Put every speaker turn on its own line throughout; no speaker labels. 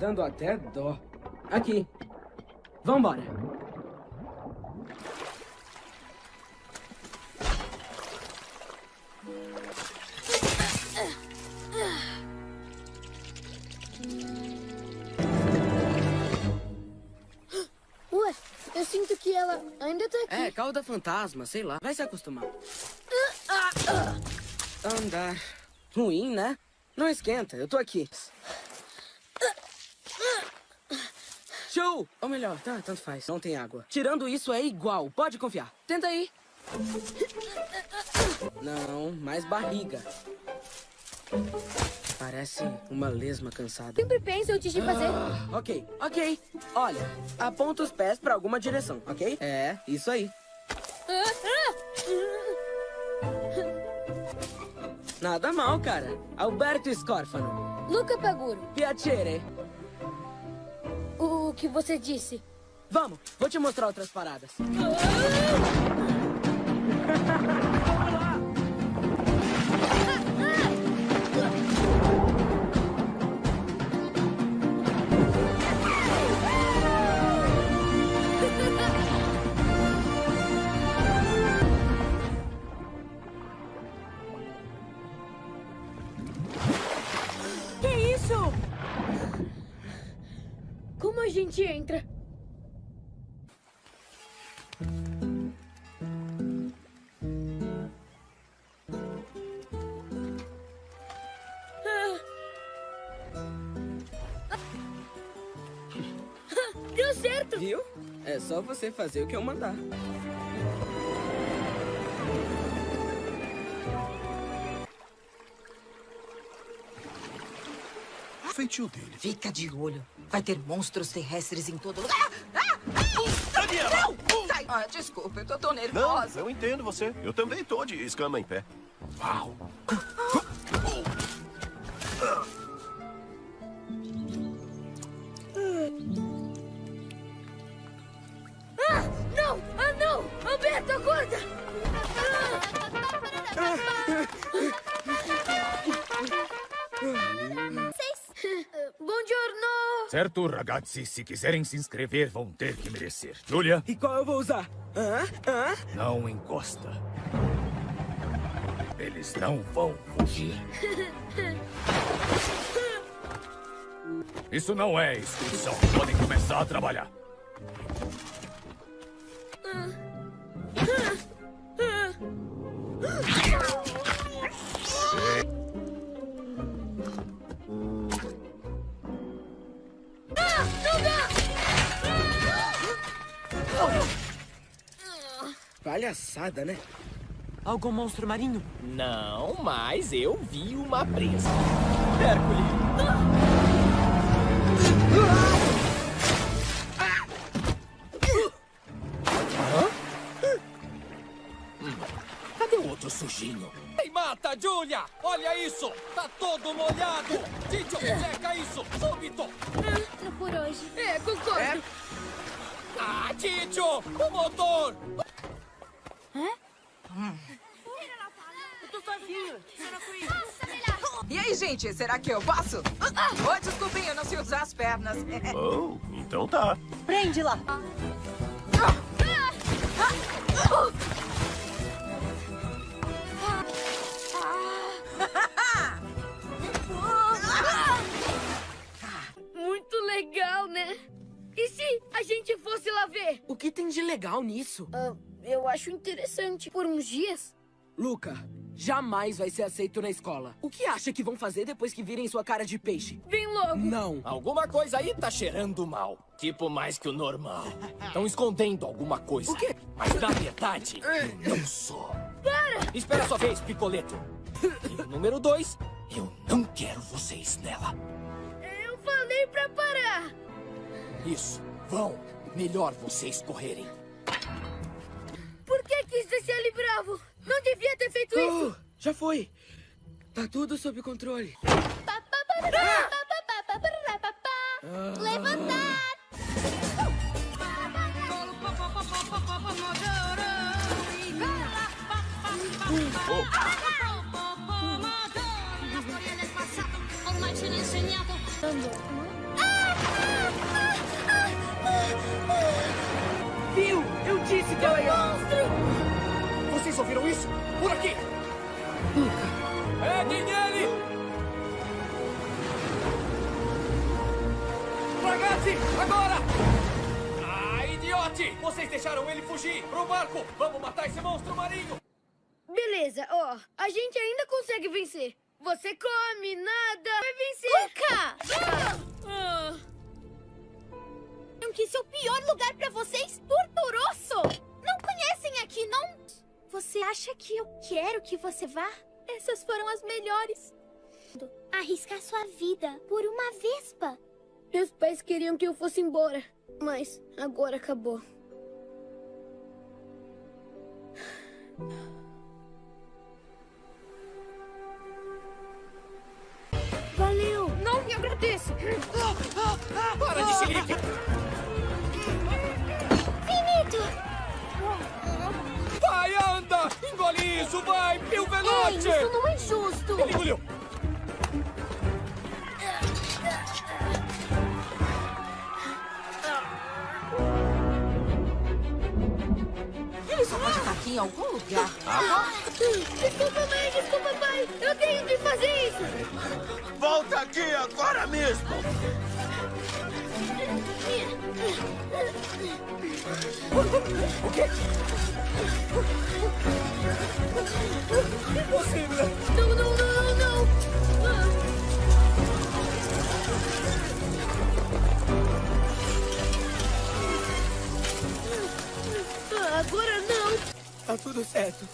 Dando até dó. Aqui. Vambora.
Ué, eu sinto que ela ainda tá aqui.
É, cauda fantasma, sei lá. Vai se acostumar. Andar. Ruim, né? Não esquenta, eu tô aqui. Ou melhor, tá, tanto faz. Não tem água. Tirando isso é igual, pode confiar. Tenta aí. Não, mais barriga. Parece uma lesma cansada.
Sempre penso antes de fazer.
Ah, ok, ok. Olha, aponta os pés pra alguma direção, ok? É, isso aí. Nada mal, cara. Alberto Scorfano.
Luca Paguro,
Piacere.
Que você disse?
Vamos, vou te mostrar outras paradas. Você fazer o que eu mandar.
O feitio dele.
Fica de olho. Vai ter monstros terrestres em todo lugar. Ah! Ah!
Daniela!
Não! Sai! Ah, desculpa, eu tô tão
Não,
nervosa.
eu entendo você. Eu também tô de escama em pé. Uau!
Certo, ragazzi, se quiserem se inscrever, vão ter que merecer. Julia,
E qual eu vou usar? Hã? Hã?
não encosta. Eles não vão fugir. Isso não é inscrição. Podem começar a trabalhar.
Palhaçada, né?
Algum monstro marinho?
Não, mas eu vi uma presa. Hércules. Hum, Cadê o outro sujinho? Ei, mata, Julia! Olha isso! Tá todo molhado! Tito, seca isso! Súbito!
Ah, por hoje. É, concordo.
Ah, Tito! O motor!
E aí, gente, será que eu posso? Oh, desculpem, eu não sei usar as pernas.
Oh, então tá.
Prende lá.
Muito legal, né? E se a gente fosse lá ver?
O que tem de legal nisso?
Ah, eu acho interessante. Por uns dias?
Luca, jamais vai ser aceito na escola. O que acha que vão fazer depois que virem sua cara de peixe?
Vem logo.
Não.
Alguma coisa aí tá cheirando mal. Tipo, mais que o normal. Estão escondendo alguma coisa.
O quê?
Mas na verdade, eu não sou. Para! Espera a sua vez, Picoleto. E o número dois, eu não quero vocês nela.
Eu falei pra parar.
Isso, vão. Melhor vocês correrem.
Por que quis deixar ele bravo? Não devia ter feito isso.
Oh, já foi. Tá tudo sob controle.
Levantar!
Ormai insegnato.
Ah!
disse que ela ia...
Vocês ouviram isso? Por aqui! Peguem nele! Ragazzi, agora! Ah, idiote! Vocês deixaram ele fugir! Pro barco! Vamos matar esse monstro marinho!
Beleza, ó. A gente ainda consegue vencer. Você come, nada. Vai vencer.
Luca!
Ah.
Que esse é o pior lugar pra vocês? Torturoso! Não conhecem aqui, não? Você acha que eu quero que você vá? Essas foram as melhores. Arriscar sua vida por uma vespa.
Meus pais queriam que eu fosse embora. Mas agora acabou. Valeu!
Não me agradeço.
Para de xilique! Vai, anda! Engole isso, vai! Pio
Ei,
Veloce!
isso não é justo.
Ele engoliu!
Ele só pode estar aqui em algum lugar.
Desculpa, mãe, desculpa, pai. Eu tenho que fazer isso.
Volta aqui agora mesmo!
Impossível!
Não, não, não, não, não. Ah, agora não.
Tá tudo certo.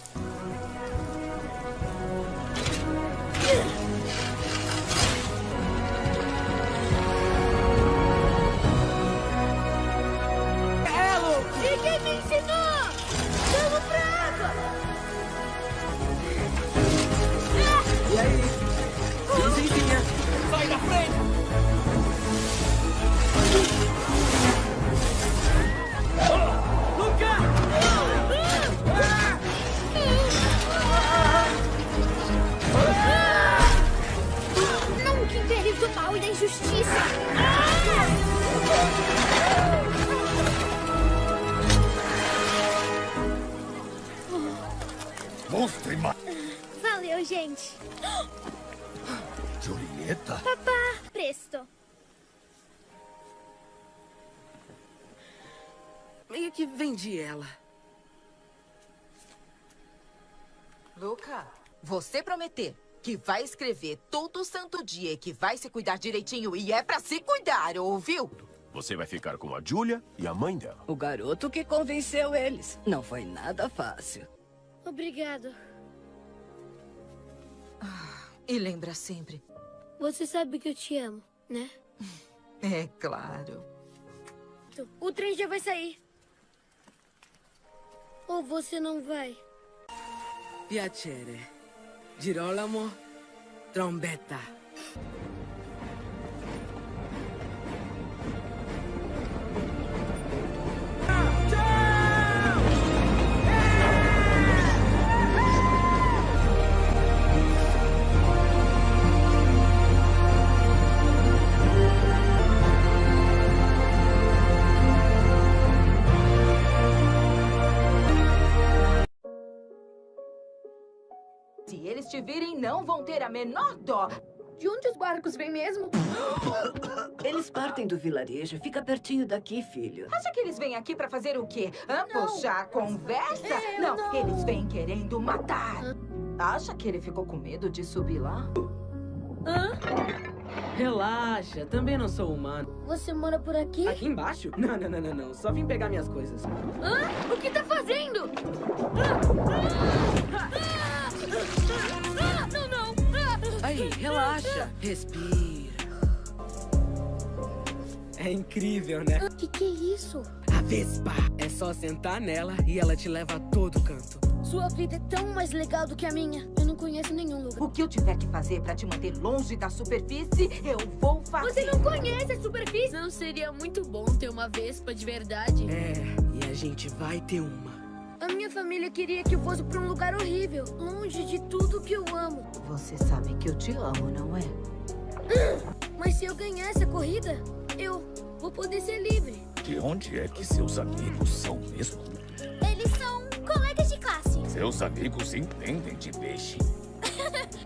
Injustiça.
Monstro e ma...
Valeu, gente.
Julieta?
Papá, presto.
Meio que vendi ela.
Luca, você prometer que vai escrever todo santo dia e que vai se cuidar direitinho e é pra se cuidar, ouviu?
Você vai ficar com a Julia e a mãe dela.
O garoto que convenceu eles. Não foi nada fácil.
Obrigado.
E lembra sempre.
Você sabe que eu te amo, né?
É claro.
O trem já vai sair. Ou você não vai?
Piacere. Girolamo. Trombetta.
Eles te virem, não vão ter a menor dó.
De onde os barcos vêm mesmo?
Eles partem do vilarejo. Fica pertinho daqui, filho.
Acha que eles vêm aqui pra fazer o quê? Hã? Puxar a conversa? não, eles vêm querendo matar. Acha que ele ficou com medo de subir lá?
Relaxa, também não sou humano.
Você mora por aqui?
Aqui embaixo? Não, não, não, não, não. Só vim pegar minhas coisas.
Hã? O que tá fazendo? Ah, Não, não.
Relaxa. Respira. É incrível, né?
O que, que é isso?
A Vespa. É só sentar nela e ela te leva a todo canto.
Sua vida é tão mais legal do que a minha. Eu não conheço nenhum lugar.
O que eu tiver que fazer pra te manter longe da superfície, eu vou fazer.
Você não conhece a superfície? Não seria muito bom ter uma Vespa de verdade?
É, e a gente vai ter uma.
A minha família queria que eu fosse pra um lugar horrível, longe de tudo que eu amo.
Você sabe que eu te amo, não é?
Mas se eu ganhar essa corrida, eu vou poder ser livre.
De onde é que seus amigos são mesmo? Seus amigos entendem de peixe.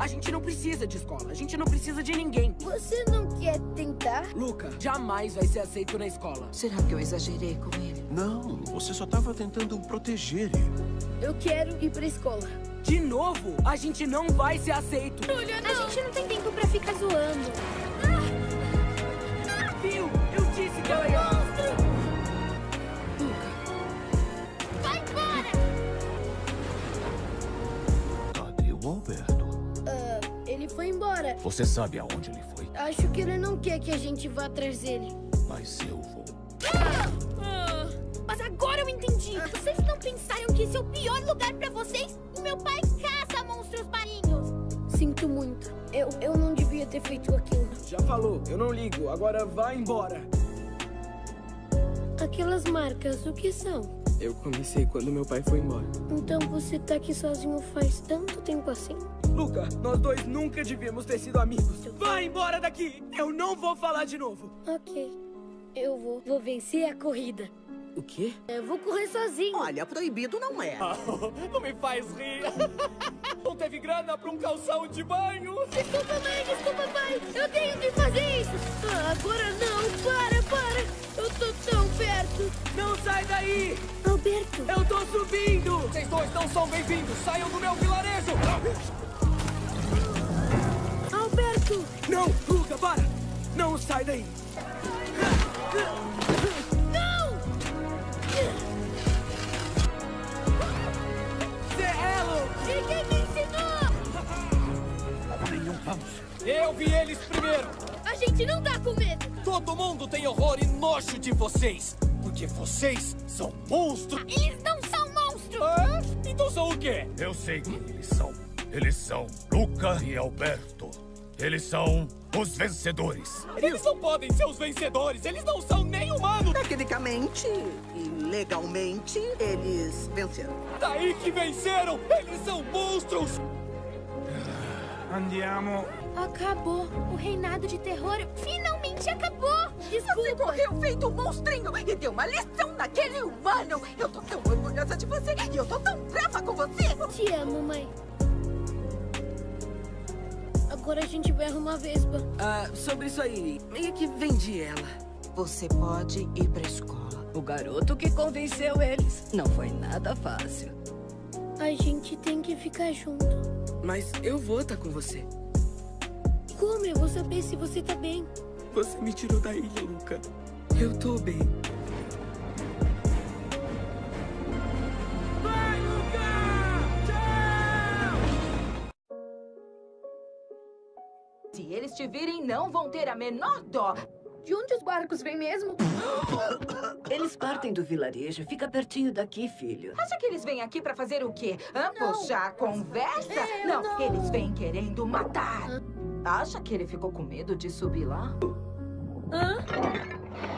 A gente não precisa de escola. A gente não precisa de ninguém.
Você não quer tentar?
Luca, jamais vai ser aceito na escola.
Será que eu exagerei com ele?
Não, você só estava tentando proteger ele.
Eu quero ir pra escola.
De novo, a gente não vai ser aceito.
Júlia, a gente não tem tempo pra ficar zoando.
Viu? Eu disse que ela ia...
Alberto?
Ah, ele foi embora.
Você sabe aonde ele foi?
Acho que ele não quer que a gente vá atrás dele.
Mas eu vou.
Ah, Mas agora eu entendi. Vocês não pensaram que esse é o pior lugar pra vocês? O meu pai caça monstros marinhos.
Sinto muito. Eu, eu não devia ter feito aquilo.
Já falou, eu não ligo. Agora vai embora.
Aquelas marcas, o que são?
Eu comecei quando meu pai foi embora.
Então você tá aqui sozinho faz tanto tempo assim?
Luca, nós dois nunca devíamos ter sido amigos. Vai embora daqui! Eu não vou falar de novo.
Ok. Eu vou. Vou vencer a corrida.
O quê?
Eu vou correr sozinho.
Olha, proibido não é.
Não me faz rir. Não teve grana pra um calção de banho.
Desculpa, mãe, desculpa, pai. Eu tenho que fazer isso. Ah, agora não. Para. Eu tô tão perto.
Não sai daí!
Alberto.
Eu tô subindo!
Vocês dois não são bem-vindos. Saiam do meu vilarejo.
Alberto.
Não, Luca, para! Não sai daí!
Não!
Serrelo!
E quem me ensinou?
Eu vi eles primeiro.
A gente não tá com medo.
Todo mundo tem horror e nojo de vocês. Porque vocês são monstros.
Eles não são monstros!
Ah, então são o quê?
Eu sei quem eles são. Eles são Luca e Alberto. Eles são os vencedores.
Eles não podem ser os vencedores. Eles não são nem humanos.
Tecnicamente e legalmente, eles venceram.
Daí que venceram. Eles são monstros.
Andiamo.
Acabou. O reinado de terror finalmente acabou.
Você
Desculpa.
correu feito um monstrinho e deu uma lição naquele humano. Eu tô tão orgulhosa de você e eu tô tão brava com você.
Te amo, mãe. Agora a gente vai arrumar a Vespa.
Ah, sobre isso aí, meio que vendi ela.
Você pode ir pra escola.
O garoto que convenceu eles. Não foi nada fácil.
A gente tem que ficar junto.
Mas eu vou estar com você.
Como eu vou saber se você tá bem?
Você me tirou da ilha, Luca. Eu tô bem. Vai, Luca! Tchau!
Se eles te virem, não vão ter a menor dó.
De onde os barcos vêm mesmo?
Eles partem do vilarejo. Fica pertinho daqui, filho.
Acha que eles vêm aqui pra fazer o quê? Hã? Puxar a conversa? não, eles vêm querendo matar. Acha que ele ficou com medo de subir lá?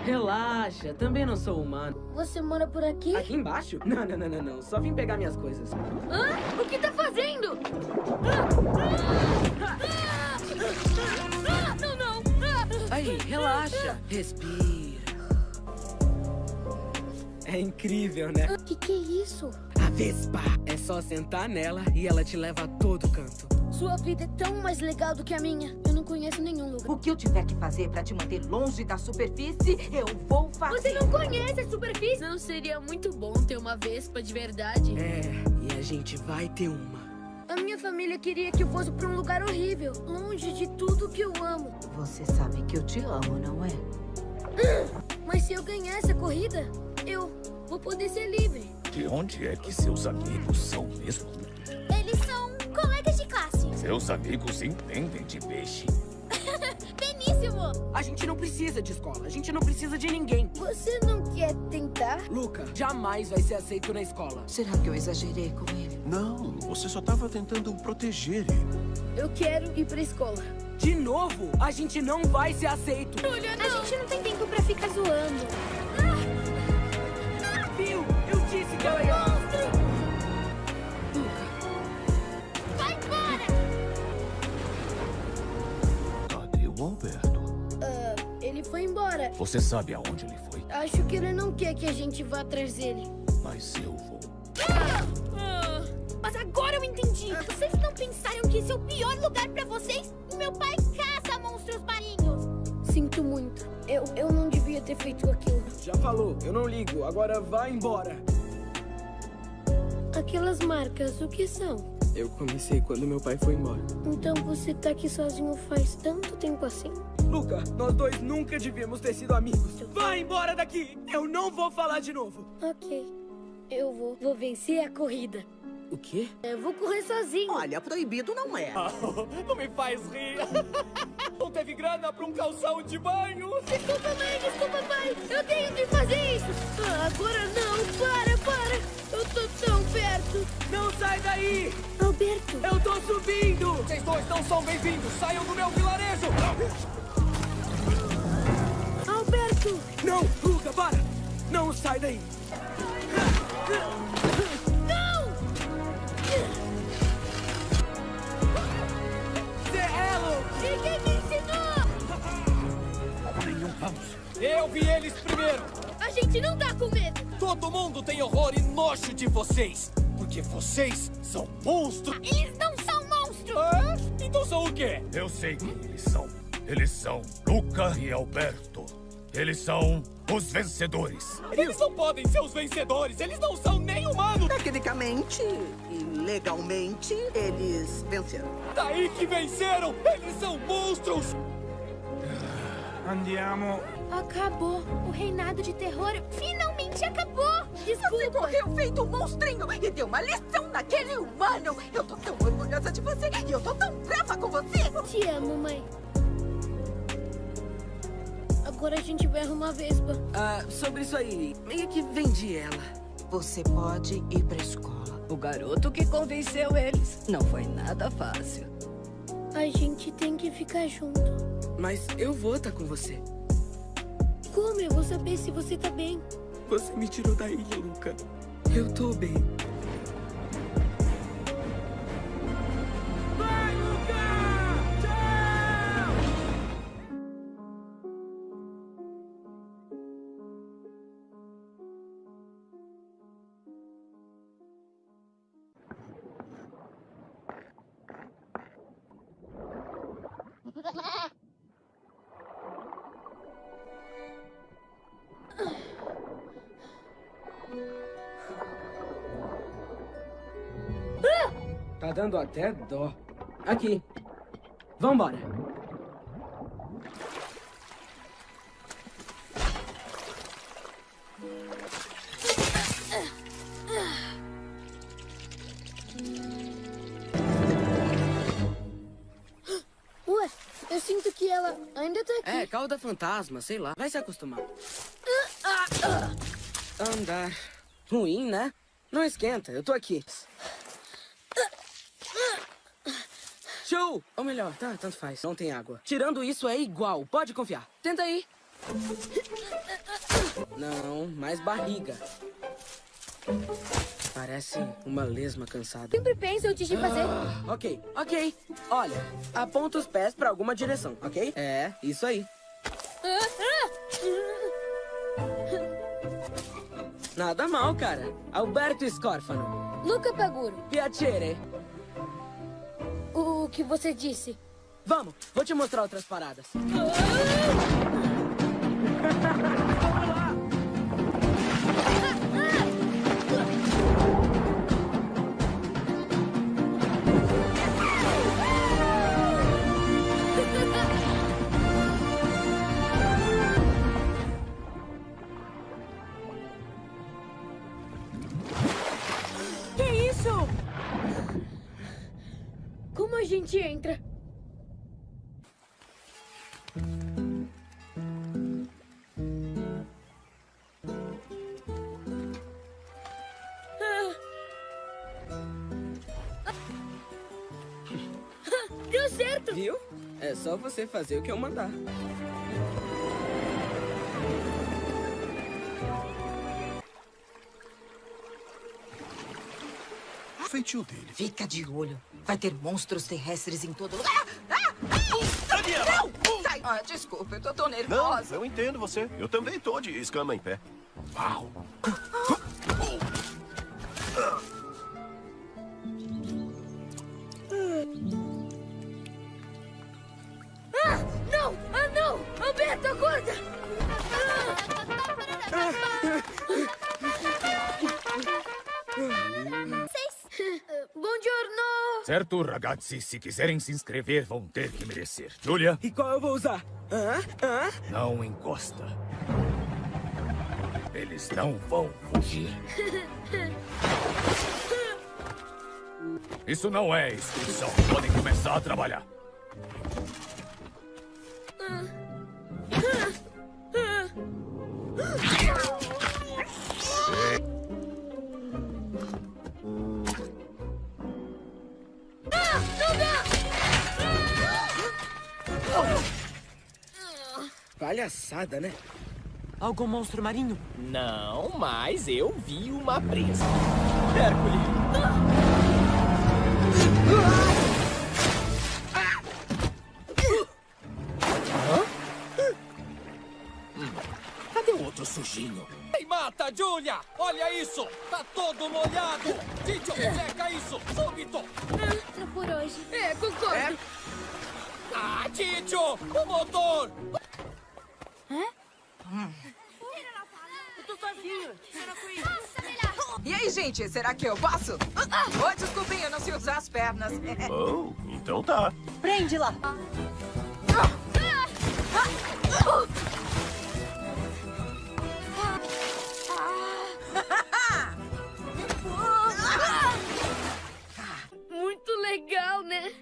Relaxa, também não sou humano.
Você mora por aqui?
Aqui embaixo? Não, não, não, não, não. Só vim pegar minhas coisas.
Hã? O que tá fazendo? Ah, não, não! Ah!
Aí, relaxa. Respira. É incrível, né?
Que que é isso?
Vespa. É só sentar nela e ela te leva a todo canto.
Sua vida é tão mais legal do que a minha. Eu não conheço nenhum lugar.
O que eu tiver que fazer pra te manter longe da superfície, eu vou fazer.
Você não conhece a superfície? Não seria muito bom ter uma Vespa de verdade?
É, e a gente vai ter uma.
A minha família queria que eu fosse pra um lugar horrível, longe de tudo que eu amo.
Você sabe que eu te amo, não é?
Mas se eu ganhar essa corrida, eu vou poder ser livre.
De onde é que seus amigos são mesmo?
Eles são colegas de classe.
Seus amigos entendem de peixe.
Beníssimo!
A gente não precisa de escola. A gente não precisa de ninguém.
Você não quer tentar?
Luca, jamais vai ser aceito na escola.
Será que eu exagerei com ele?
Não, você só estava tentando proteger ele.
Eu quero ir pra escola.
De novo, a gente não vai ser aceito.
A gente não tem tempo pra ficar zoando.
Cadê o Alberto?
Ah, ele foi embora.
Você sabe aonde ele foi?
Acho que ele não quer que a gente vá atrás dele.
Mas eu vou.
Ah, Mas agora eu entendi. Vocês não pensaram que esse é o pior lugar pra vocês? Meu pai caça monstros marinhos. Sinto muito. Eu, eu não devia ter feito aquilo.
Já falou, eu não ligo. Agora vá embora.
Aquelas marcas, o que são?
Eu comecei quando meu pai foi embora.
Então você tá aqui sozinho faz tanto tempo assim?
Luca, nós dois nunca devíamos ter sido amigos. Vá embora daqui! Eu não vou falar de novo.
Ok. Eu vou. Vou vencer a corrida.
O quê?
Eu vou correr sozinho.
Olha, proibido não é.
Não me faz rir. Não teve grana pra um calção de banho.
Desculpa, mãe, desculpa, pai. Eu tenho que fazer isso. Ah, agora não, para, para. Eu tô tão perto.
Não sai daí!
Alberto.
Eu tô subindo!
Vocês dois não são bem-vindos. Saiam do meu vilarejo.
Alberto.
Não, Luca, para! Não sai daí!
Eu vi eles primeiro.
A gente não tá com medo.
Todo mundo tem horror e nojo de vocês. Porque vocês são monstros.
Eles não são monstros.
Ah, então são o quê?
Eu sei quem eles são. Eles são Luca e Alberto. Eles são os vencedores.
Eles não podem ser os vencedores. Eles não são nem humanos.
Tecnicamente e legalmente, eles venceram.
Daí que venceram. Eles são monstros.
Andiamo.
Acabou. O reinado de terror finalmente acabou.
Você
Desculpa.
correu feito um monstrinho e deu uma lição naquele humano. Eu tô tão orgulhosa de você e eu tô tão brava com você.
Te amo, mãe. Agora a gente vai arrumar a Vespa.
Ah, sobre isso aí, meio que vendi ela.
Você pode ir pra escola.
O garoto que convenceu eles. Não foi nada fácil.
A gente tem que ficar junto.
Mas eu vou estar com você.
Como eu vou saber se você tá bem?
Você me tirou da ilha, Luca. Eu tô bem. Vai, Luca! Tchau! Tá dando até dó. Aqui. Vambora.
Ué, eu sinto que ela ainda tá aqui.
É, cauda fantasma, sei lá. Vai se acostumar. Andar. Ruim, né? Não esquenta, eu tô aqui. Ou melhor, tá, tanto faz. Não tem água. Tirando isso é igual, pode confiar. Tenta aí. Não, mais barriga. Parece uma lesma cansada.
Sempre penso antes de fazer.
Ah, ok, ok. Olha, aponta os pés pra alguma direção, ok? É, isso aí. Nada mal, cara. Alberto Scorfano.
Luca Paguro,
Piacere.
O que você disse?
Vamos, vou te mostrar outras paradas.
Que
só você fazer o que eu mandar.
O feitio dele.
Fica de olho. Vai ter monstros terrestres em todo lugar. Ah! Ah!
Daniela!
Não! Sai! Ah, desculpa, eu tô tão
Não,
nervosa.
eu entendo você. Eu também tô de escama em pé. Uau!
Acorda! Vocês... Buongiorno!
Certo, ragazzi, se quiserem se inscrever, vão ter que merecer. Julia,
E qual eu vou usar? Hã? Hã?
não encosta. Eles não vão fugir. Isso não é inscrição. Podem começar a trabalhar.
Palhaçada, né?
Algum monstro marinho?
Não, mas eu vi uma presa. Hércules! Hã? Sujinho? Ei, mata, Julia! Olha isso! Tá todo molhado! Tito, seca isso! Súbito!
Outro por hoje.
É, concordo! Ah, Tito! O motor!
Eu tô sozinho. Nossa, melhor.
E aí, gente, será que eu posso? Oh, desculpem, eu não sei usar as pernas.
Oh, então tá.
Prende lá!
Muito legal, né?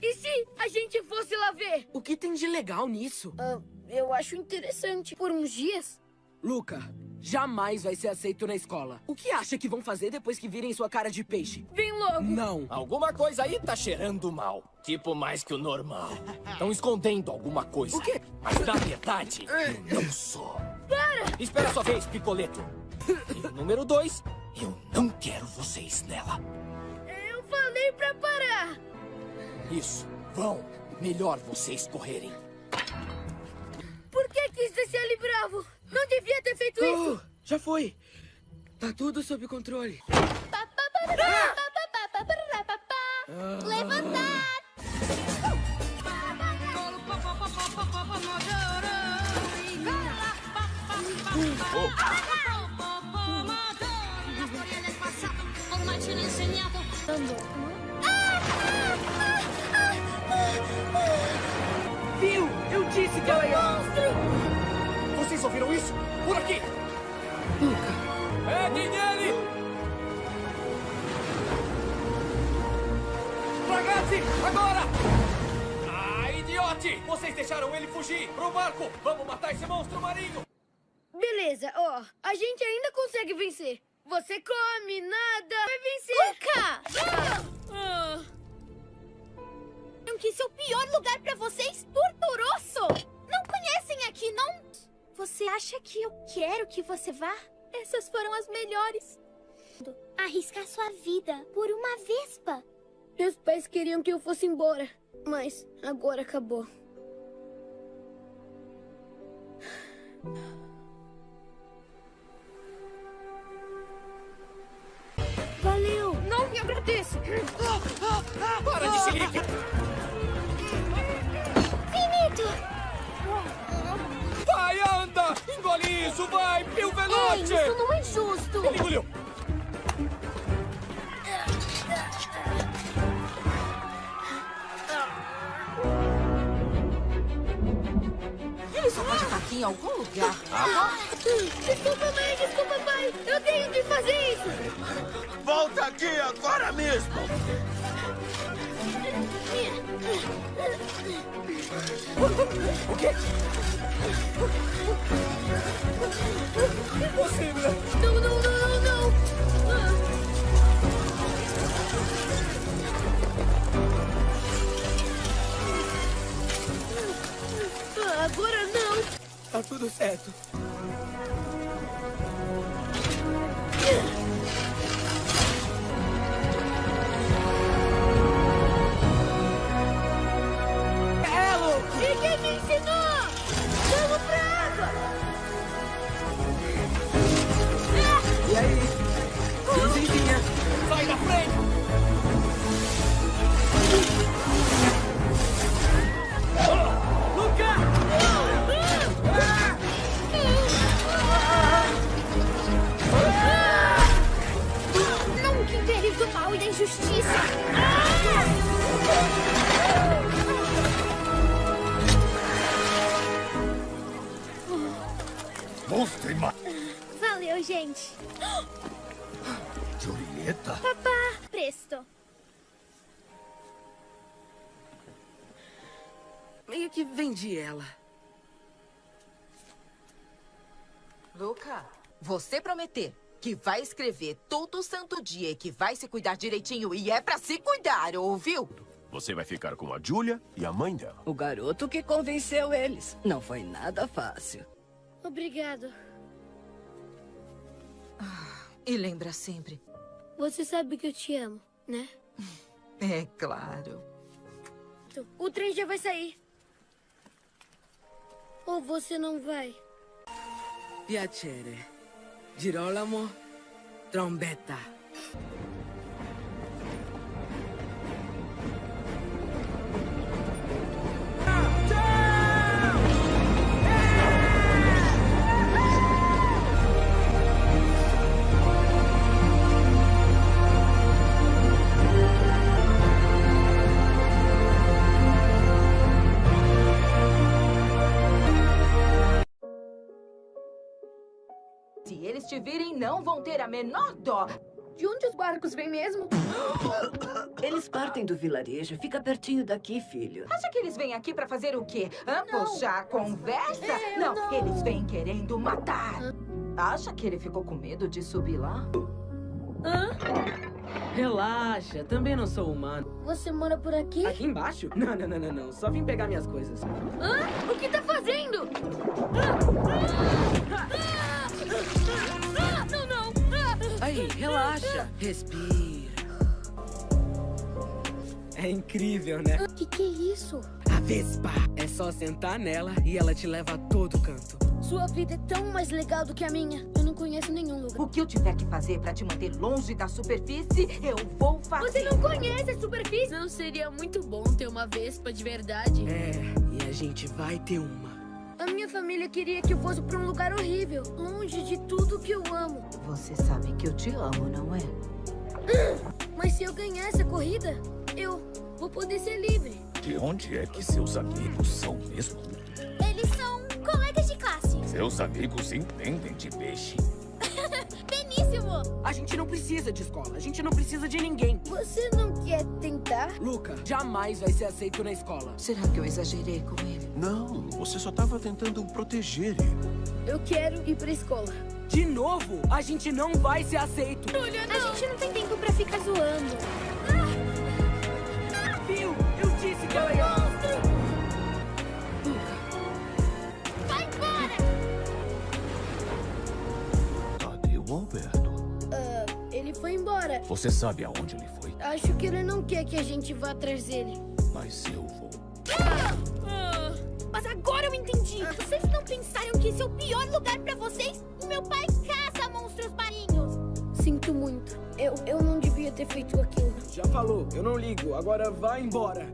E se a gente fosse lá ver?
O que tem de legal nisso?
Ah, eu acho interessante. Por uns dias.
Luca, jamais vai ser aceito na escola. O que acha que vão fazer depois que virem sua cara de peixe?
Vem logo.
Não.
Alguma coisa aí tá cheirando mal. Tipo, mais que o normal. Estão escondendo alguma coisa.
O quê?
Mas na verdade, eu não sou. Para! Espera a sua vez, Picoleto. E o número dois, eu não quero vocês nela.
Eu falei pra parar.
Isso, vão. Melhor vocês correrem.
Por que quis deixar ele bravo? Não devia ter feito isso.
Oh, já foi. Tá tudo sob controle.
Levantar!
Viu? Eu disse que ela ia...
Vocês ouviram isso? Por aqui! Peguem nele! Ragazzi, agora! Ah, idiote! Vocês deixaram ele fugir pro barco! Vamos matar esse monstro marinho!
Beleza, ó. A gente ainda consegue vencer. Você come, nada. Vai vencer. Luca! Ah.
Que esse é o pior lugar pra vocês? Torturoso! Não conhecem aqui, não? Você acha que eu quero que você vá? Essas foram as melhores. Arriscar sua vida por uma vespa.
Meus pais queriam que eu fosse embora. Mas agora acabou. Valeu! Não me agradeça!
Para de xerife!
Finito!
Vai, anda! Engole isso, vai! Pio
Ei,
Veloce!
isso não é justo!
Ele engoliu!
Aqui em algum lugar.
Desculpa, mãe, desculpa, pai! Eu tenho que fazer isso!
Volta aqui agora mesmo!
O quê? Impossível!
Não, não, não, não, não! Ah, agora não!
Tá tudo certo. injustiça.
Monstro ima...
Valeu, gente.
Julieta.
Papá, presto.
Meio que vendi ela.
Luca, você prometer que vai escrever todo santo dia e que vai se cuidar direitinho e é pra se cuidar, ouviu?
Você vai ficar com a Julia e a mãe dela.
O garoto que convenceu eles. Não foi nada fácil.
Obrigado.
E lembra sempre.
Você sabe que eu te amo, né?
É claro.
O trem já vai sair. Ou você não vai?
Piacere. Girolamo, trombetta.
Se eles te virem, não vão ter a menor dó.
De onde os barcos vêm mesmo?
Eles partem do vilarejo. Fica pertinho daqui, filho.
Acha que eles vêm aqui pra fazer o quê? Hã? Puxar a conversa? não, eles vêm querendo matar. Acha que ele ficou com medo de subir lá?
Relaxa, também não sou humano.
Você mora por aqui?
Aqui embaixo? Não, não, não, não, não. Só vim pegar minhas coisas.
Hã? O que tá fazendo? Ah,
relaxa. Respira. É incrível, né?
O que, que é isso?
A Vespa. É só sentar nela e ela te leva a todo canto.
Sua vida é tão mais legal do que a minha. Eu não conheço nenhum lugar.
O que eu tiver que fazer pra te manter longe da superfície, eu vou fazer.
Você não conhece a superfície? Não seria muito bom ter uma Vespa de verdade?
É, e a gente vai ter uma.
A minha família queria que eu fosse pra um lugar horrível, longe de tudo que eu amo.
Você sabe que eu te amo, não é?
Mas se eu ganhar essa corrida, eu vou poder ser livre.
De onde é que seus amigos são mesmo?
Eles são colegas de classe.
Seus amigos entendem de peixe.
A gente não precisa de escola. A gente não precisa de ninguém.
Você não quer tentar?
Luca, jamais vai ser aceito na escola.
Será que eu exagerei com ele?
Não, você só estava tentando proteger ele.
Eu quero ir pra escola.
De novo, a gente não vai ser aceito.
Olha, A gente não tem tempo pra ficar zoando.
Viu? Eu disse que ela ia...
foi embora.
Você sabe aonde ele foi,
Acho que ele não quer que a gente vá atrás dele.
mas eu vou.
Ah, Mas agora eu entendi. Vocês não pensaram que esse é o pior lugar pra vocês? O meu pai caça monstros marinhos. Sinto muito. Eu, eu não devia ter feito aquilo.
Já falou, eu não ligo. Agora vai embora.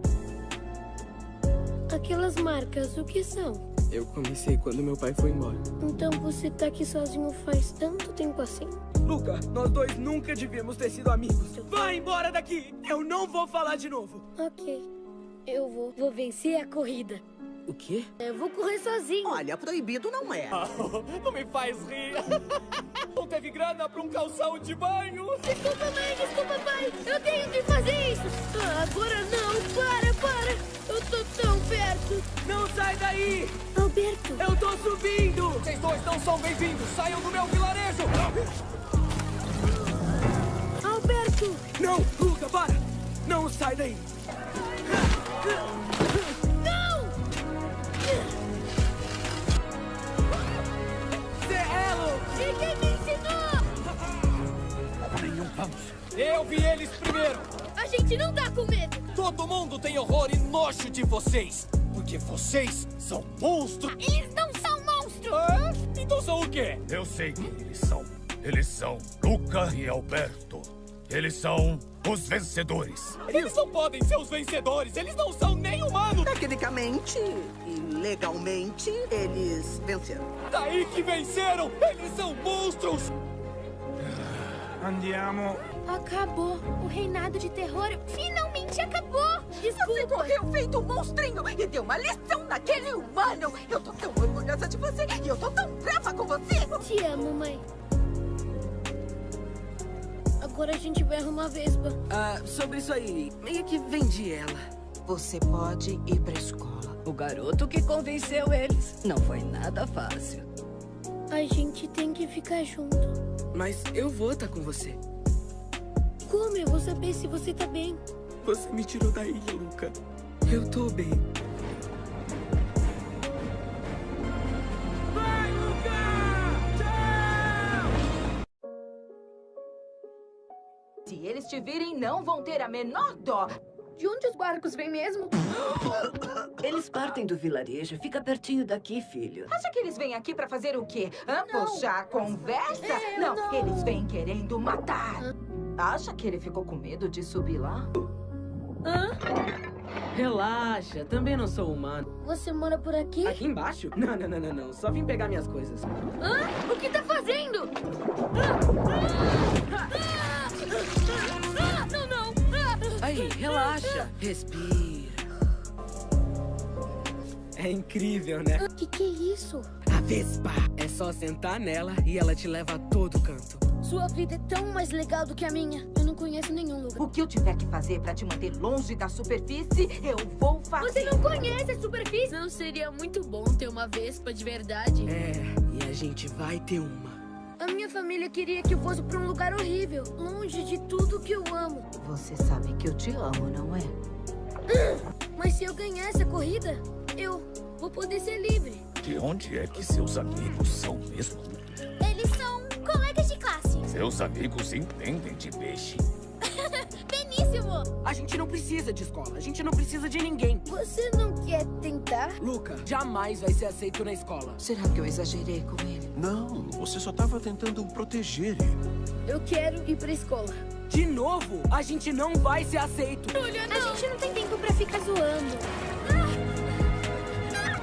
Aquelas marcas, o que são?
Eu comecei quando meu pai foi embora.
Então você tá aqui sozinho faz tanto tempo assim?
Luca, nós dois nunca devíamos ter sido amigos. Vai embora daqui! Eu não vou falar de novo.
Ok. Eu vou. Vou vencer a corrida.
O quê?
Eu vou correr sozinho.
Olha, proibido não é.
Não me faz rir. Não teve grana pra um calção de banho.
Desculpa, mãe, desculpa, pai. Eu tenho que fazer isso. Ah, agora não. Para, para. Eu tô tão perto.
Não sai daí!
Alberto.
Eu tô subindo!
Vocês dois não são bem-vindos. Saiam do meu vilarejo.
Alberto.
Não, Luca, para! Não sai daí! Serrelo!
E quem me ensinou?
Nenhum vamos.
Eu vi eles primeiro.
A gente não tá com medo.
Todo mundo tem horror e nojo de vocês. Porque vocês são monstros.
Eles não são monstros.
Ah, então são o quê?
Eu sei quem eles são. Eles são Luca e Alberto. Eles são os vencedores.
Eles não podem ser os vencedores. Eles não são nem humanos.
Tecnicamente e legalmente, eles venceram.
Daí que venceram. Eles são monstros.
Andiamo.
Acabou. O reinado de terror finalmente acabou.
Você
Desculpa.
correu feito um monstrinho e deu uma lição naquele humano. Eu tô tão orgulhosa orgulhosa de você e eu tô tão brava com você.
Te amo, mãe. Agora a gente vai arrumar a Vespa.
Ah, sobre isso aí, meio que vendi ela.
Você pode ir pra escola.
O garoto que convenceu eles. Não foi nada fácil.
A gente tem que ficar junto.
Mas eu vou estar com você.
Como eu vou saber se você tá bem?
Você me tirou da ilha, Luca. Eu tô bem.
Se eles te virem, não vão ter a menor dó.
De onde os barcos vêm mesmo?
Eles partem do vilarejo. Fica pertinho daqui, filho.
Acha que eles vêm aqui pra fazer o quê? Hã?
Não.
Puxar a conversa?
É,
não,
não.
eles vêm querendo matar. Acha que ele ficou com medo de subir lá?
Relaxa, também não sou humano.
Você mora por aqui?
Aqui embaixo? Não, não, não, não, não. Só vim pegar minhas coisas.
Hã? O que tá fazendo? Ah,
Relaxa. Respira. É incrível, né?
O que, que é isso?
A Vespa. É só sentar nela e ela te leva a todo canto.
Sua vida é tão mais legal do que a minha. Eu não conheço nenhum lugar.
O que eu tiver que fazer pra te manter longe da superfície, eu vou fazer.
Você não conhece a superfície? Não seria muito bom ter uma Vespa de verdade?
É, e a gente vai ter uma.
A minha família queria que eu fosse pra um lugar horrível, longe de tudo que eu amo.
Você sabe que eu te amo, não é?
Mas se eu ganhar essa corrida, eu vou poder ser livre.
De onde é que seus amigos são mesmo?
Eles são colegas de classe.
Seus amigos entendem de peixe.
A gente não precisa de escola. A gente não precisa de ninguém.
Você não quer tentar?
Luca, jamais vai ser aceito na escola.
Será que eu exagerei com ele?
Não, você só estava tentando proteger ele.
Eu quero ir pra escola.
De novo, a gente não vai ser aceito.
Olha, A gente não tem tempo pra ficar zoando.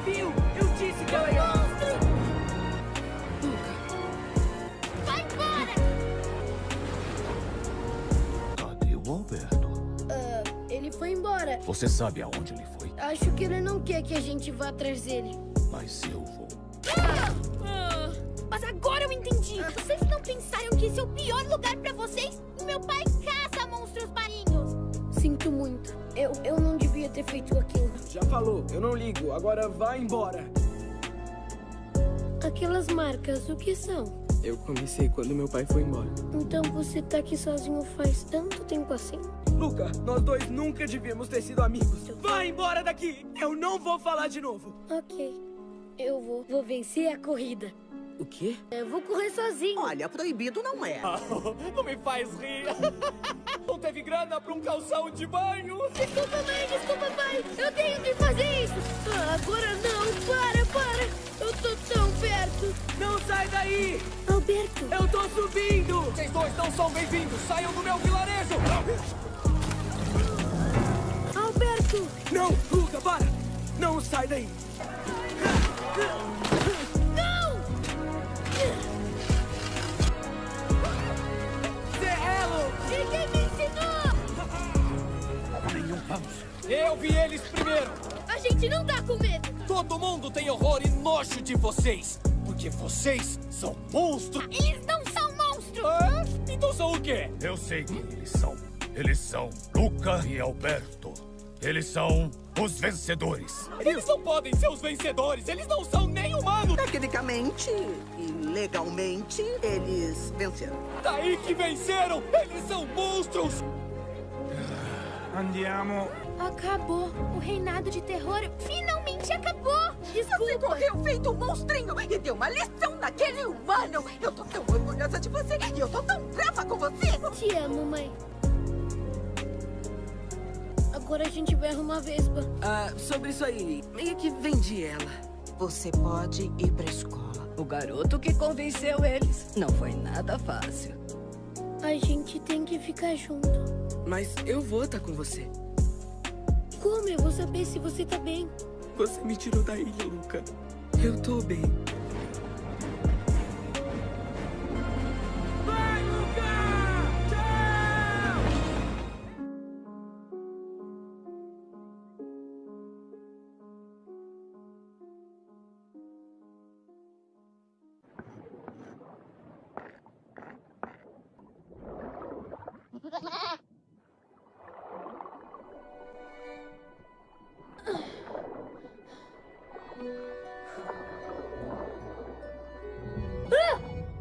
Viu? Eu disse que ela ia...
o Alberto?
Ah, ele foi embora.
Você sabe aonde ele foi?
Acho que ele não quer que a gente vá atrás dele.
Mas eu vou.
Mas agora eu entendi. Vocês não pensaram que esse é o pior lugar pra vocês? Meu pai caça monstros marinhos. Sinto muito. Eu, eu não devia ter feito aquilo.
Já falou, eu não ligo. Agora vai embora.
Aquelas marcas, o que são?
Eu comecei quando meu pai foi embora.
Então você tá aqui sozinho faz tanto tempo assim?
Luca, nós dois nunca devíamos ter sido amigos. Vai embora daqui! Eu não vou falar de novo.
Ok. Eu vou. Vou vencer a corrida.
O quê?
Eu vou correr sozinho.
Olha, proibido não é.
Não me faz rir. Não teve grana pra um calção de banho.
Desculpa, mãe, desculpa, pai. Eu tenho que fazer isso. Ah, agora não. Para, para. Eu tô tão perto.
Não sai daí!
Alberto.
Eu tô subindo!
Vocês dois não são bem-vindos. Saiam do meu vilarejo.
Alberto.
Não, Luca, para! Não sai daí!
Vamos.
Eu vi eles primeiro.
A gente não tá com medo.
Todo mundo tem horror e nojo de vocês. Porque vocês são monstros.
Eles não são monstros.
Ah, então são o quê?
Eu sei quem eles são. Eles são Luca e Alberto. Eles são os vencedores.
Eles não podem ser os vencedores. Eles não são nem humanos.
Tecnicamente e legalmente, eles venceram.
Daí que venceram. Eles são monstros.
Andiamo.
Acabou. O reinado de terror finalmente acabou.
Você
Desculpa.
correu feito um monstrinho e deu uma lição naquele humano. Eu tô tão orgulhosa de você e eu tô tão brava com você.
Te amo, mãe. Agora a gente vai arrumar a Vespa.
Ah, sobre isso aí, meio que vendi ela.
Você pode ir pra escola.
O garoto que convenceu eles. Não foi nada fácil.
A gente tem que ficar junto.
Mas eu vou estar com você.
Como eu vou saber se você tá bem?
Você me tirou da ilha, Luca. Eu tô bem.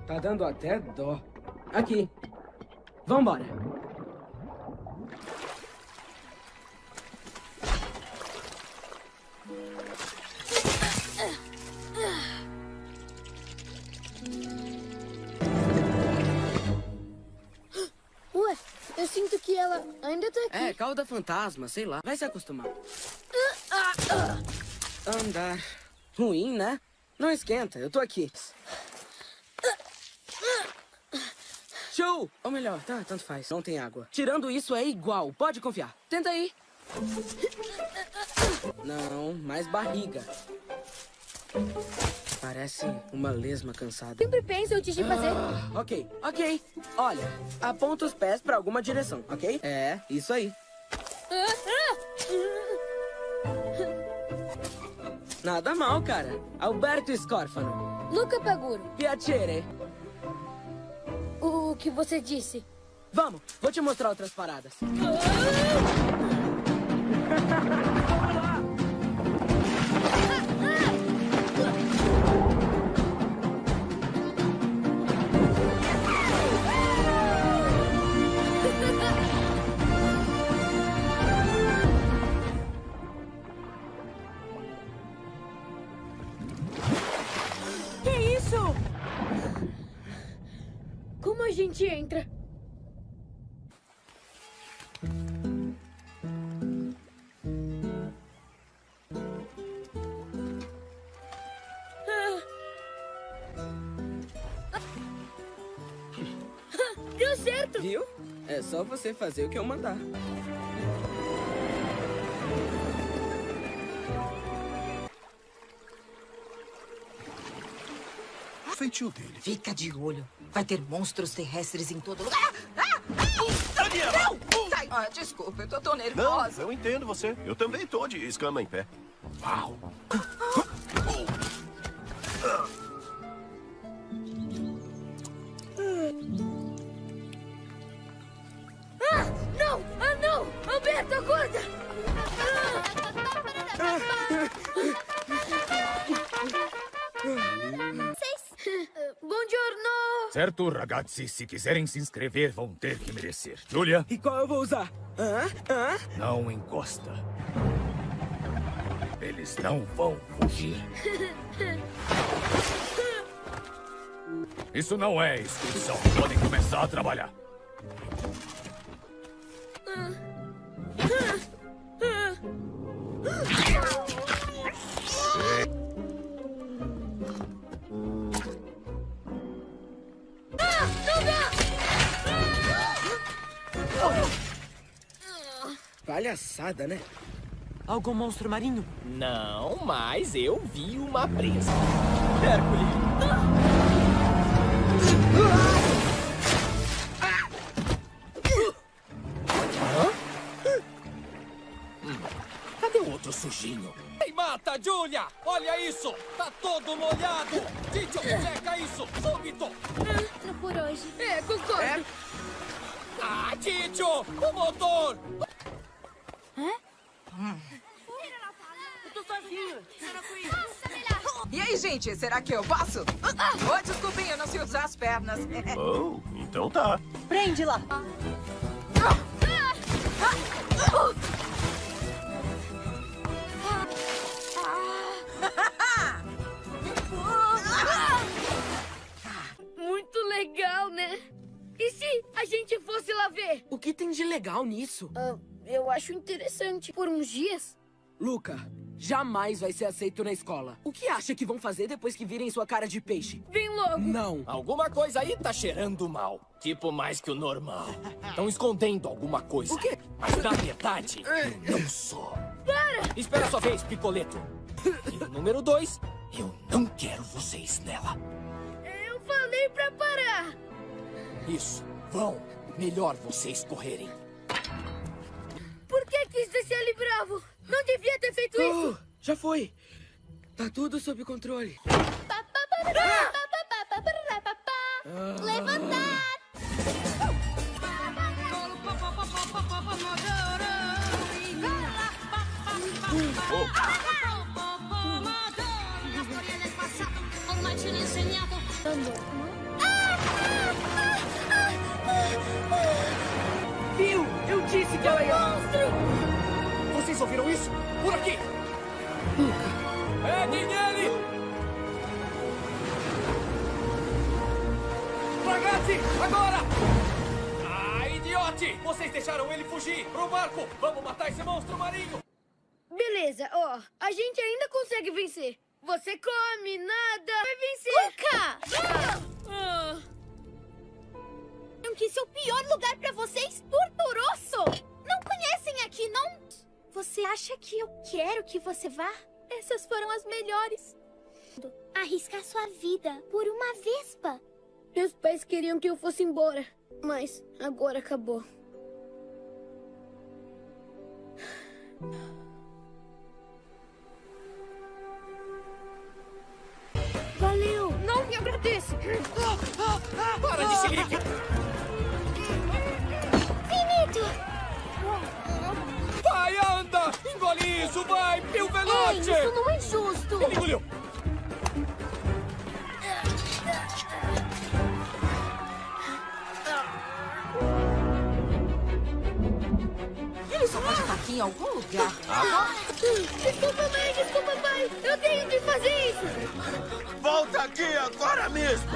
Tá dando até dó. Aqui. Vambora.
Ué, eu sinto que ela ainda tá aqui.
É, cauda fantasma, sei lá. Vai se acostumar. Andar. Ruim, né? Não esquenta, eu tô aqui. Show! Ou melhor, tá, tanto faz. Não tem água. Tirando isso é igual, pode confiar. Tenta aí. Não, mais barriga. Parece uma lesma cansada.
Sempre penso antes de fazer.
Ah, ok, ok. Olha, aponta os pés pra alguma direção, ok? É, isso aí. Nada mal, cara. Alberto Scorfano.
Luca Paguro,
Piacere.
O que você disse?
Vamos, vou te mostrar outras paradas. você fazer o que eu mandar.
O feitio dele.
Fica de olho. Vai ter monstros terrestres em todo lugar. Ah! Ah!
Daniela!
Não! Sai! Ah, desculpa, eu tô tão
Não,
nervosa.
eu entendo você. Eu também tô de escama em pé. Uau!
Certo, ragazzi, se quiserem se inscrever, vão ter que merecer. Julia,
E qual eu vou usar? Hã? Hã?
não encosta. Eles não vão fugir. Isso não é inscrição. Podem começar a trabalhar.
Palhaçada, né?
Algum monstro marinho?
Não, mas eu vi uma presa. Hércules. Hum,
Oh, então tá.
Prende lá!
Muito legal, né? E se a gente fosse lá ver?
O que tem de legal nisso?
Ah, eu acho interessante. Por uns dias?
Luca, jamais vai ser aceito na escola. O que acha que vão fazer depois que virem sua cara de peixe?
Vem logo.
Não.
Alguma coisa aí tá cheirando mal. Tipo mais que o normal. Estão escondendo alguma coisa.
O quê?
Mas na verdade, eu não sou. Para! Espera a sua vez, Picoleto. E no número dois, eu não quero vocês nela.
Eu falei pra parar.
Isso, vão. Melhor vocês correrem.
Por que quis descer ali bravo? Não devia ter feito
oh, isso! Já foi! Tá tudo sob controle.
Levantar!
Viu? Eu disse que ela ia... Monstro!
Vocês ouviram isso? Por aqui! Peguem ele! Ragazzi, agora! Ah, idiote! Vocês deixaram ele fugir! Pro barco! Vamos matar esse monstro marinho!
Beleza, ó. A gente ainda consegue vencer. Você come, nada. Vai vencer. Luca! Ah.
Que esse é o pior lugar pra vocês? Torturoso! Não conhecem aqui, não? Você acha que eu quero que você vá? Essas foram as melhores. Arriscar sua vida por uma vespa.
Meus pais queriam que eu fosse embora, mas agora acabou. Valeu! Não me agradece!
Para de xilique!
Finito!
Vai, anda! Engole isso, vai! Pio
Ei,
Veloce!
isso não é justo!
Ele engoliu!
Ele só pode estar aqui em algum lugar.
Desculpa, mãe, desculpa, pai! Eu tenho que fazer isso!
Volta aqui agora mesmo!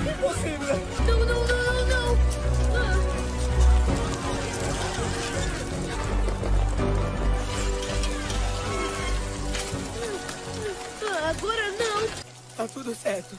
Impossível!
Não, não, não, não, não! Ah, agora não!
Tá tudo certo.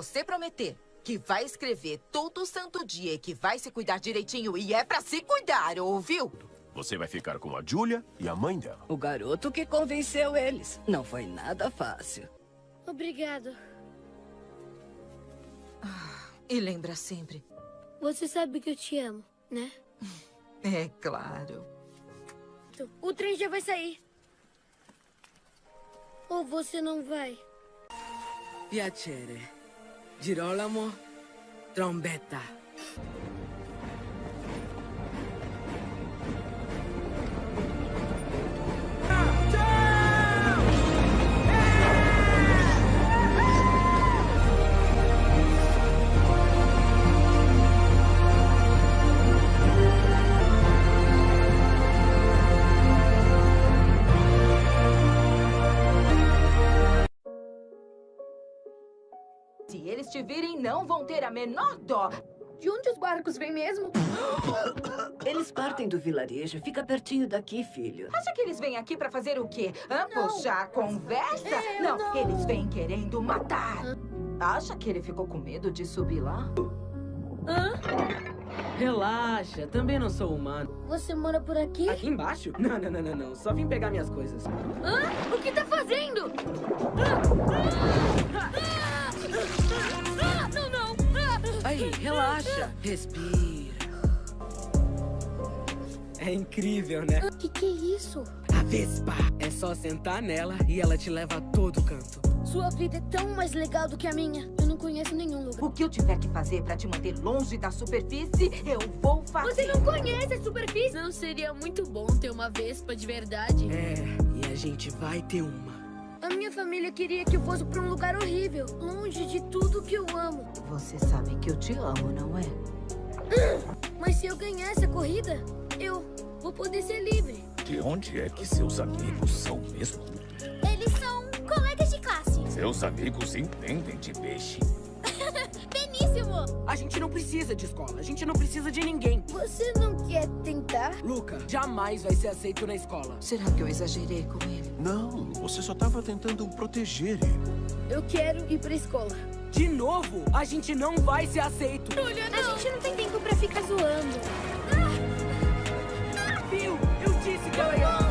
Você prometer que vai escrever todo santo dia e que vai se cuidar direitinho e é pra se cuidar, ouviu?
Você vai ficar com a Julia e a mãe dela.
O garoto que convenceu eles. Não foi nada fácil.
Obrigado.
E lembra sempre.
Você sabe que eu te amo, né?
É claro.
O trem já vai sair. Ou você não vai?
Piacere. Girolamo Trombetta.
Te virem, não vão ter a menor dó.
De onde os barcos vêm mesmo?
Eles partem do vilarejo. Fica pertinho daqui, filho.
Acha que eles vêm aqui pra fazer o quê? Hã?
Não.
Puxar a conversa?
É,
não,
não.
eles vêm querendo matar. Acha que ele ficou com medo de subir lá?
Relaxa, também não sou humano.
Você mora por aqui?
Aqui embaixo? Não, não, não, não, não. Só vim pegar minhas coisas.
Hã? O que tá fazendo? Ah,
relaxa. Respira. É incrível, né?
O que, que é isso?
A Vespa. É só sentar nela e ela te leva a todo canto.
Sua vida é tão mais legal do que a minha. Eu não conheço nenhum lugar.
O que eu tiver que fazer pra te manter longe da superfície, eu vou fazer.
Você não conhece a superfície? Não seria muito bom ter uma vespa de verdade?
É, e a gente vai ter uma.
A minha família queria que eu fosse pra um lugar horrível, longe de tudo que eu amo.
Você sabe que eu te amo, não é?
Mas se eu ganhar essa corrida, eu vou poder ser livre.
De onde é que seus amigos são mesmo?
Eles são colegas de classe.
Seus amigos entendem de peixe.
A gente não precisa de escola, a gente não precisa de ninguém.
Você não quer tentar?
Luca, jamais vai ser aceito na escola.
Será que eu exagerei com ele?
Não, você só estava tentando proteger ele.
Eu quero ir pra escola.
De novo, a gente não vai ser aceito.
Olha, A gente não tem tempo pra ficar zoando.
Viu? Eu disse que ela ia...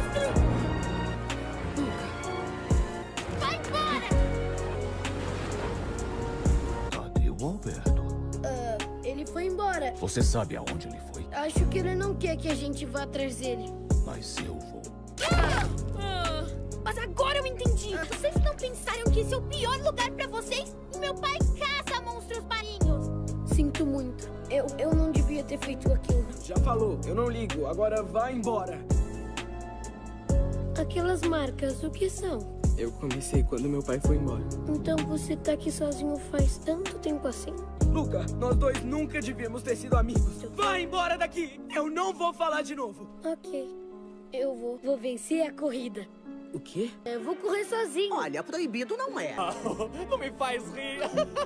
ele foi embora.
Você sabe aonde ele foi?
Acho que ele não quer que a gente vá atrás dele.
Mas eu vou.
Ah,
Mas agora eu entendi. Vocês não pensaram que esse é o pior lugar pra vocês? O meu pai caça monstros marinhos.
sinto muito. Eu, eu não devia ter feito aquilo.
Já falou, eu não ligo, agora vai embora.
Aquelas marcas, o que são?
Eu comecei quando meu pai foi embora.
Então você tá aqui sozinho faz tanto tempo assim?
Luca, nós dois nunca devíamos ter sido amigos. Vai embora daqui! Eu não vou falar de novo.
Ok. Eu vou. Vou vencer a corrida.
O quê?
Eu vou correr sozinho.
Olha, proibido não é.
Não me faz rir.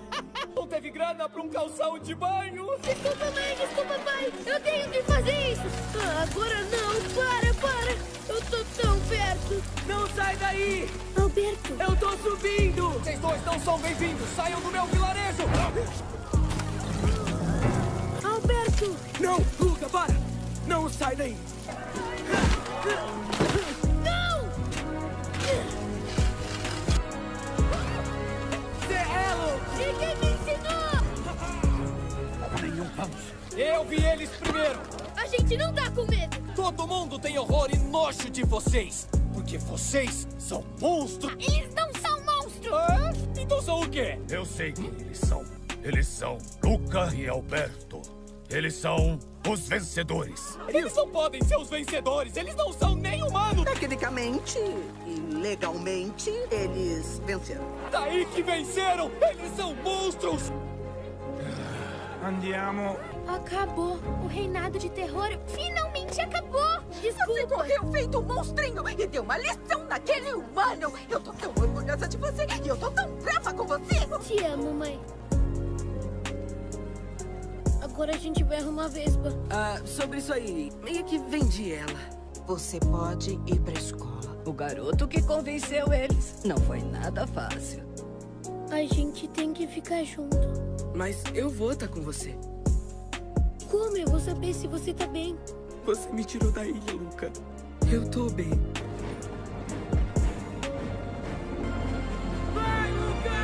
Não teve grana pra um calção de banho.
Desculpa, mãe, desculpa, pai. Eu tenho que fazer isso. Ah, agora não. Para, para. Eu tô tão perto.
Não sai daí!
Alberto.
Eu tô subindo!
Vocês dois não são bem-vindos. Saiam do meu vilarejo.
Alberto.
Não, Luca, para! Não sai daí!
Não!
Vamos.
Eu vi eles primeiro.
A gente não tá com medo.
Todo mundo tem horror e nojo de vocês. Porque vocês são monstros.
Eles não são monstros!
Ah, então são o quê?
Eu sei quem eles são. Eles são Luca e Alberto. Eles são os vencedores.
Eles não podem ser os vencedores. Eles não são nem humanos.
Tecnicamente e legalmente, eles venceram.
Daí que venceram. Eles são monstros.
Andiamo.
Acabou. O reinado de terror finalmente acabou.
Você
Desculpa.
correu feito um monstrinho e deu uma lição naquele humano. Eu tô tão orgulhosa de você e eu tô tão brava com você.
Te amo, mãe. Agora a gente vai arrumar a Vespa.
Ah, sobre isso aí, meio que vendi ela.
Você pode ir pra escola.
O garoto que convenceu eles. Não foi nada fácil.
A gente tem que ficar junto.
Mas eu vou estar com você.
Como eu vou saber se você tá bem?
Você me tirou da ilha, Luca. Eu tô bem. Vai, Luca!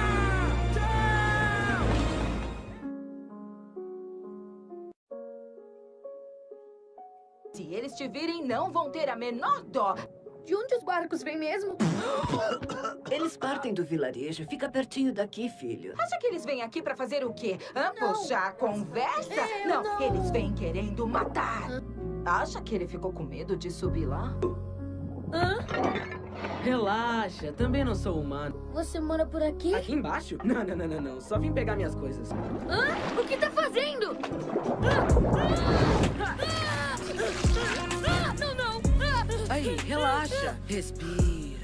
Tchau!
Se eles te virem, não vão ter a menor dó.
De onde os barcos vêm mesmo?
Eles partem do vilarejo. Fica pertinho daqui, filho.
Acha que eles vêm aqui pra fazer o quê? Hã? Puxar a conversa?
É, eu
não,
não.
eles vêm querendo matar. Acha que ele ficou com medo de subir lá?
Relaxa, também não sou humano.
Você mora por aqui?
Aqui embaixo? Não, não, não, não, não. Só vim pegar minhas coisas.
Hã? O que tá fazendo? Ah,
relaxa. Respira.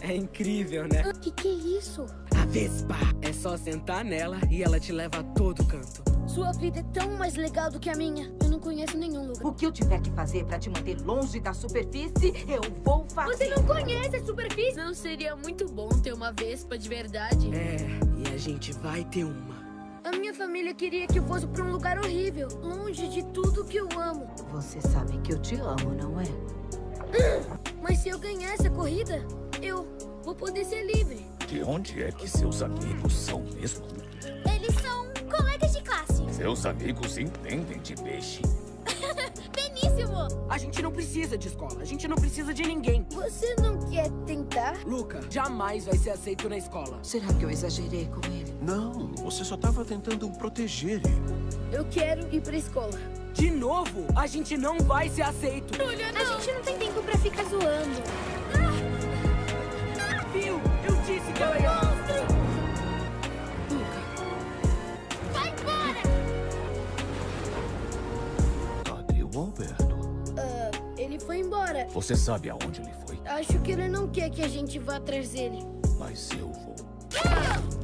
É incrível, né?
O que, que é isso?
A Vespa. É só sentar nela e ela te leva a todo canto.
Sua vida é tão mais legal do que a minha. Eu não conheço nenhum lugar.
O que eu tiver que fazer pra te manter longe da superfície, eu vou fazer.
Você não conhece a superfície? Não seria muito bom ter uma Vespa de verdade?
É, e a gente vai ter uma.
A minha família queria que eu fosse pra um lugar horrível, longe de tudo que eu amo.
Você sabe que eu te amo, não é?
Mas se eu ganhar essa corrida, eu vou poder ser livre.
De onde é que seus amigos são mesmo?
Eles são colegas de classe.
Seus amigos entendem de peixe.
A gente não precisa de escola, a gente não precisa de ninguém.
Você não quer tentar?
Luca, jamais vai ser aceito na escola.
Será que eu exagerei com ele?
Não, você só estava tentando proteger ele.
Eu quero ir pra escola.
De novo, a gente não vai ser aceito.
Olha,
A gente não tem tempo pra ficar zoando.
disse que ela ia...
ele foi embora.
Você sabe aonde ele foi?
Acho que ele não quer que a gente vá atrás dele.
Mas eu vou.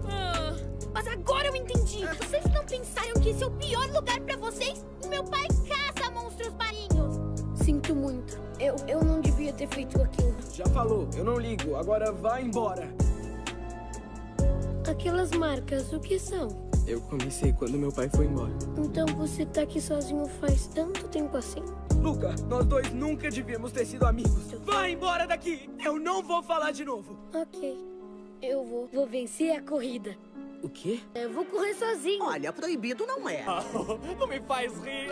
Ah, mas agora eu entendi. Vocês não pensaram que esse é o pior lugar pra vocês? O meu pai caça monstros marinhos.
Sinto muito. Eu, eu não devia ter feito aquilo.
Já falou, eu não ligo. Agora vai embora.
Aquelas marcas, o que são?
Eu comecei quando meu pai foi embora.
Então você tá aqui sozinho faz tanto tempo assim?
Luca, nós dois nunca devíamos ter sido amigos. Vai embora daqui! Eu não vou falar de novo.
Ok. Eu vou, vou vencer a corrida.
O quê?
Eu vou correr sozinho.
Olha, proibido não é.
Não me faz rir.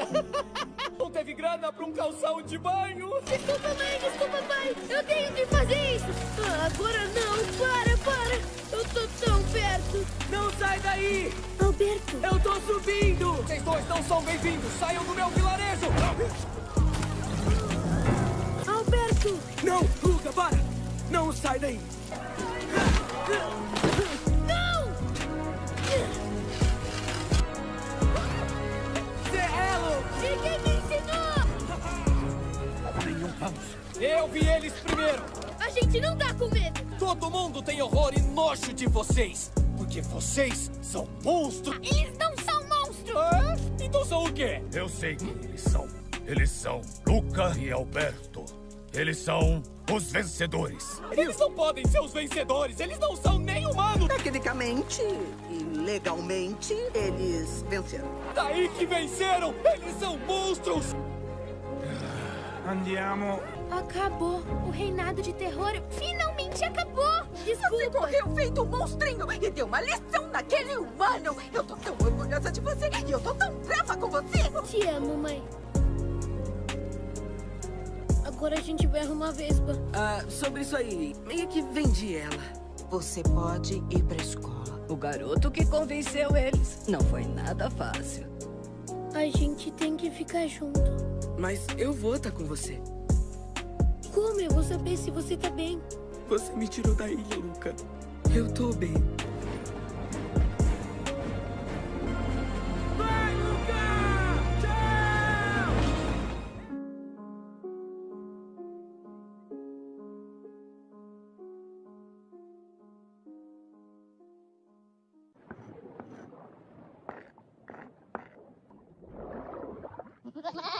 Não teve grana pra um calção de banho.
Desculpa, mãe, desculpa, pai. Eu tenho que fazer isso. Ah, agora não, para, para. Eu tô tão perto.
Não sai daí!
Alberto.
Eu tô subindo!
Vocês dois não são bem-vindos. Saiam do meu vilarejo.
Alberto.
Não, Luca, para! Não sai daí!
Não!
Eu vi eles primeiro.
A gente não tá com medo.
Todo mundo tem horror e nojo de vocês. Porque vocês são monstros.
Eles não são monstros!
Ah, então são o quê?
Eu sei quem eles são. Eles são Luca e Alberto. Eles são os vencedores.
Eles não podem ser os vencedores. Eles não são nem humanos.
Tecnicamente e legalmente, eles venceram.
Daí que venceram. Eles são monstros.
Andiamo.
Acabou. O reinado de terror finalmente acabou.
Você
Desculpa.
correu feito um monstrinho e deu uma lição naquele humano. Eu tô tão orgulhosa de você e eu tô tão brava com você.
Te amo, mãe. Agora a gente vai arrumar a Vespa.
Ah, sobre isso aí, meio que vendi ela.
Você pode ir pra escola.
O garoto que convenceu eles. Não foi nada fácil.
A gente tem que ficar junto.
Mas eu vou estar com você.
Como eu vou saber se você tá bem?
Você me tirou da ilha, Luca. Eu tô bem. Vai, Luca! Tchau!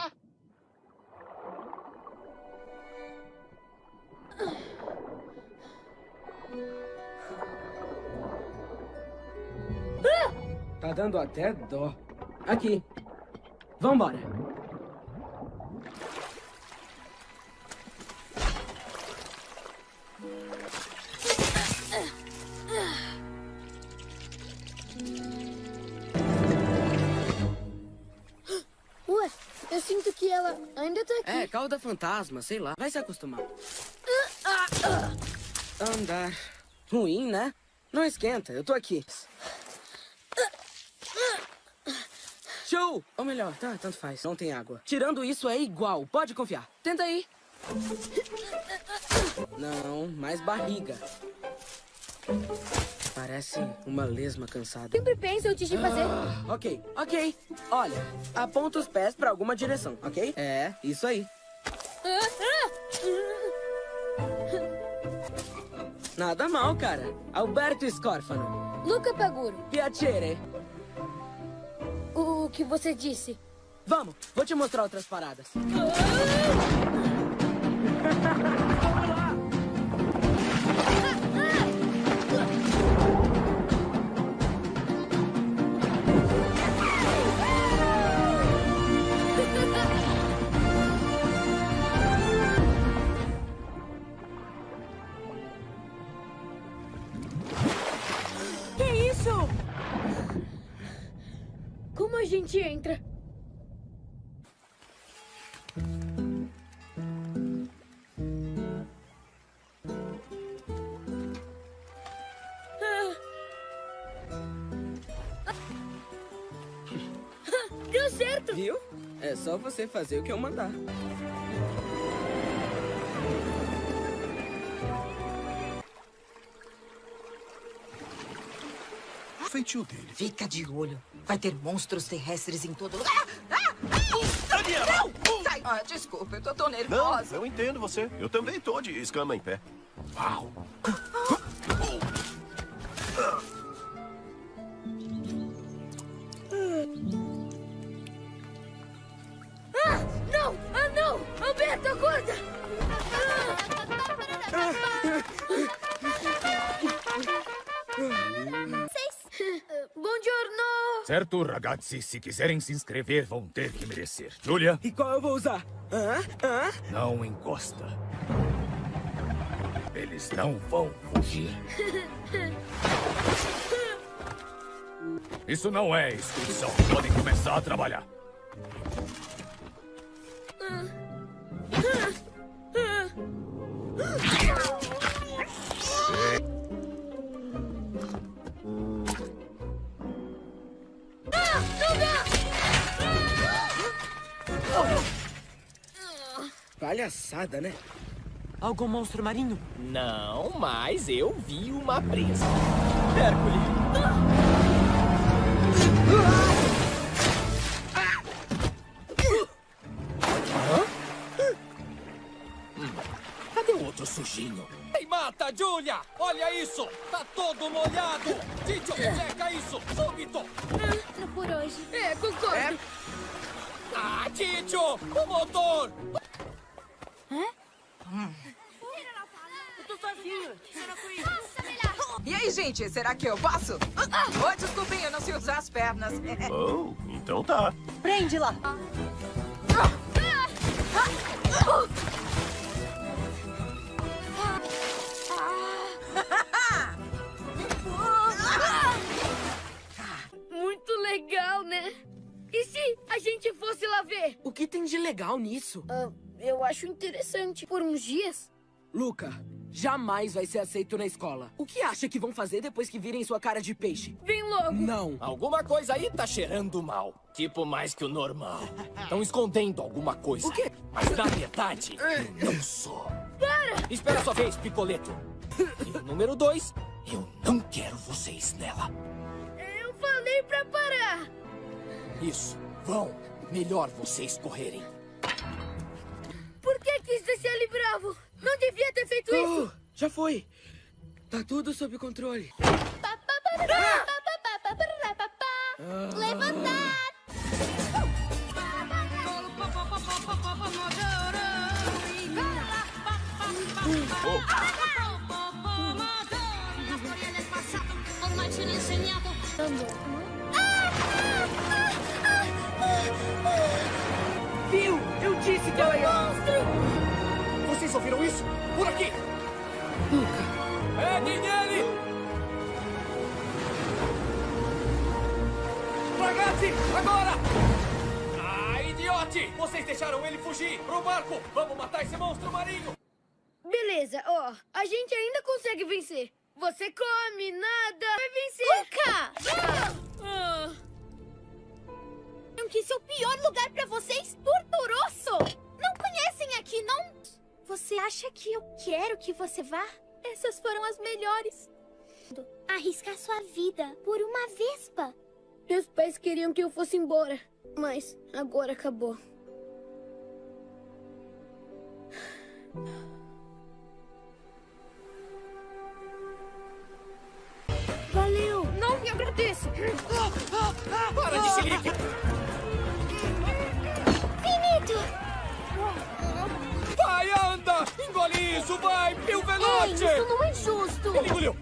Tá dando até dó. Aqui. Vambora.
Ué, eu sinto que ela ainda tá aqui.
É, cauda fantasma, sei lá. Vai se acostumar. Andar. Ruim, né? Não esquenta, eu tô aqui. Show! Ou melhor, tá, tanto faz. Não tem água. Tirando isso é igual, pode confiar. Tenta aí. Não, mais barriga. Parece uma lesma cansada.
Sempre penso antes de fazer.
Ah, ok, ok. Olha, aponta os pés pra alguma direção, ok? É, isso aí. Nada mal, cara. Alberto Scorfano.
Luca Paguro,
Piacere.
O que você disse?
Vamos, vou te mostrar outras paradas.
Entra? Ah. Deu certo!
Viu? É só você fazer o que eu mandar.
Feitio dele.
Fica de olho. Vai ter monstros terrestres em todo lugar. Ah!
Daniela!
Não! Sai! Ah, desculpa, eu tô tão
Não,
nervosa.
eu entendo você. Eu também tô de escama em pé. Uau!
Ah,
Certo, ragazzi, se quiserem se inscrever, vão ter que merecer. Julia,
E qual eu vou usar? Hã? Hã?
não encosta. Eles não vão fugir. Isso não é inscrição. Podem começar a trabalhar.
Palhaçada, né?
Algum monstro marinho?
Não, mas eu vi uma presa. Hércules! Cadê o outro sujinho? Ei, mata, Julia! Olha isso! Tá todo molhado! Tito, seca isso! Súbito!
Ah, por hoje.
É, concordo.
Ah, Tito! O motor!
Eu tô sozinho.
E aí, gente, será que eu posso? Oh, desculpem, eu não sei usar as pernas.
Oh, então tá.
Prende lá.
Muito legal, né? E se a gente fosse lá ver?
O que tem de legal nisso?
Ah, eu acho interessante. Por uns dias.
Luca, jamais vai ser aceito na escola. O que acha que vão fazer depois que virem sua cara de peixe?
Vem logo.
Não.
Alguma coisa aí tá cheirando mal. Tipo mais que o normal. Estão escondendo alguma coisa.
O quê?
Mas na verdade, eu não sou. Para! Espera a sua vez, Picoleto. E o número dois, eu não quero vocês nela.
Eu falei pra parar.
Isso, vão. Melhor vocês correrem.
Por que quis deixar ele bravo? Não devia ter feito isso.
Oh, já foi. Tá tudo sob controle.
Levantar! L'ho insegnato.
Viu? Eu disse que ela ia...
Vocês ouviram isso? Por aqui! Peguem ele! Ragazzi, agora! Ah, idiote! Vocês deixaram ele fugir! Pro barco! Vamos matar esse monstro marinho!
Beleza, ó. A gente ainda consegue vencer. Você come, nada, vai vencer.
Luca!
Ah,
Que esse é o pior lugar pra vocês? Torturoso! Não conhecem aqui, não? Você acha que eu quero que você vá?
essas foram as melhores.
Arriscar sua vida por uma vespa.
Meus pais queriam que eu fosse embora, mas agora acabou. Valeu! Não me agradeço!
Para de xerife!
Finito!
Vai, anda! Engole isso, vai! Pio
Ei,
Velote!
isso não é justo!
Ele engoliu!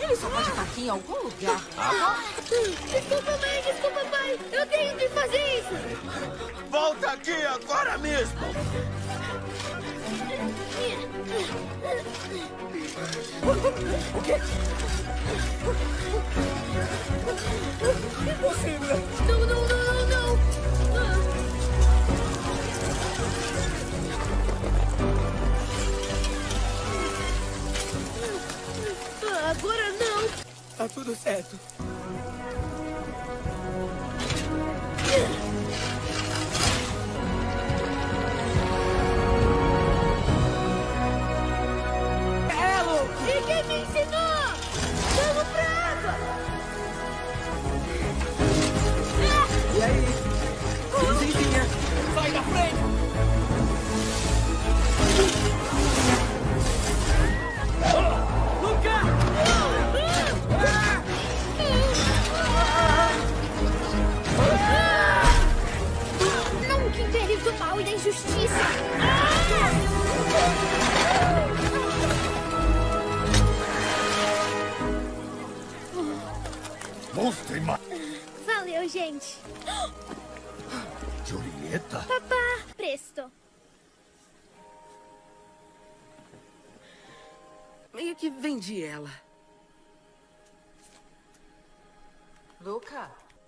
Ele só pode estar aqui em algum lugar.
Desculpa, mãe, desculpa, pai! Eu tenho que fazer isso!
Volta aqui agora mesmo!
O quê? Impossível!
Não, não, não, não, não! Ah, agora não!
Tá tudo certo.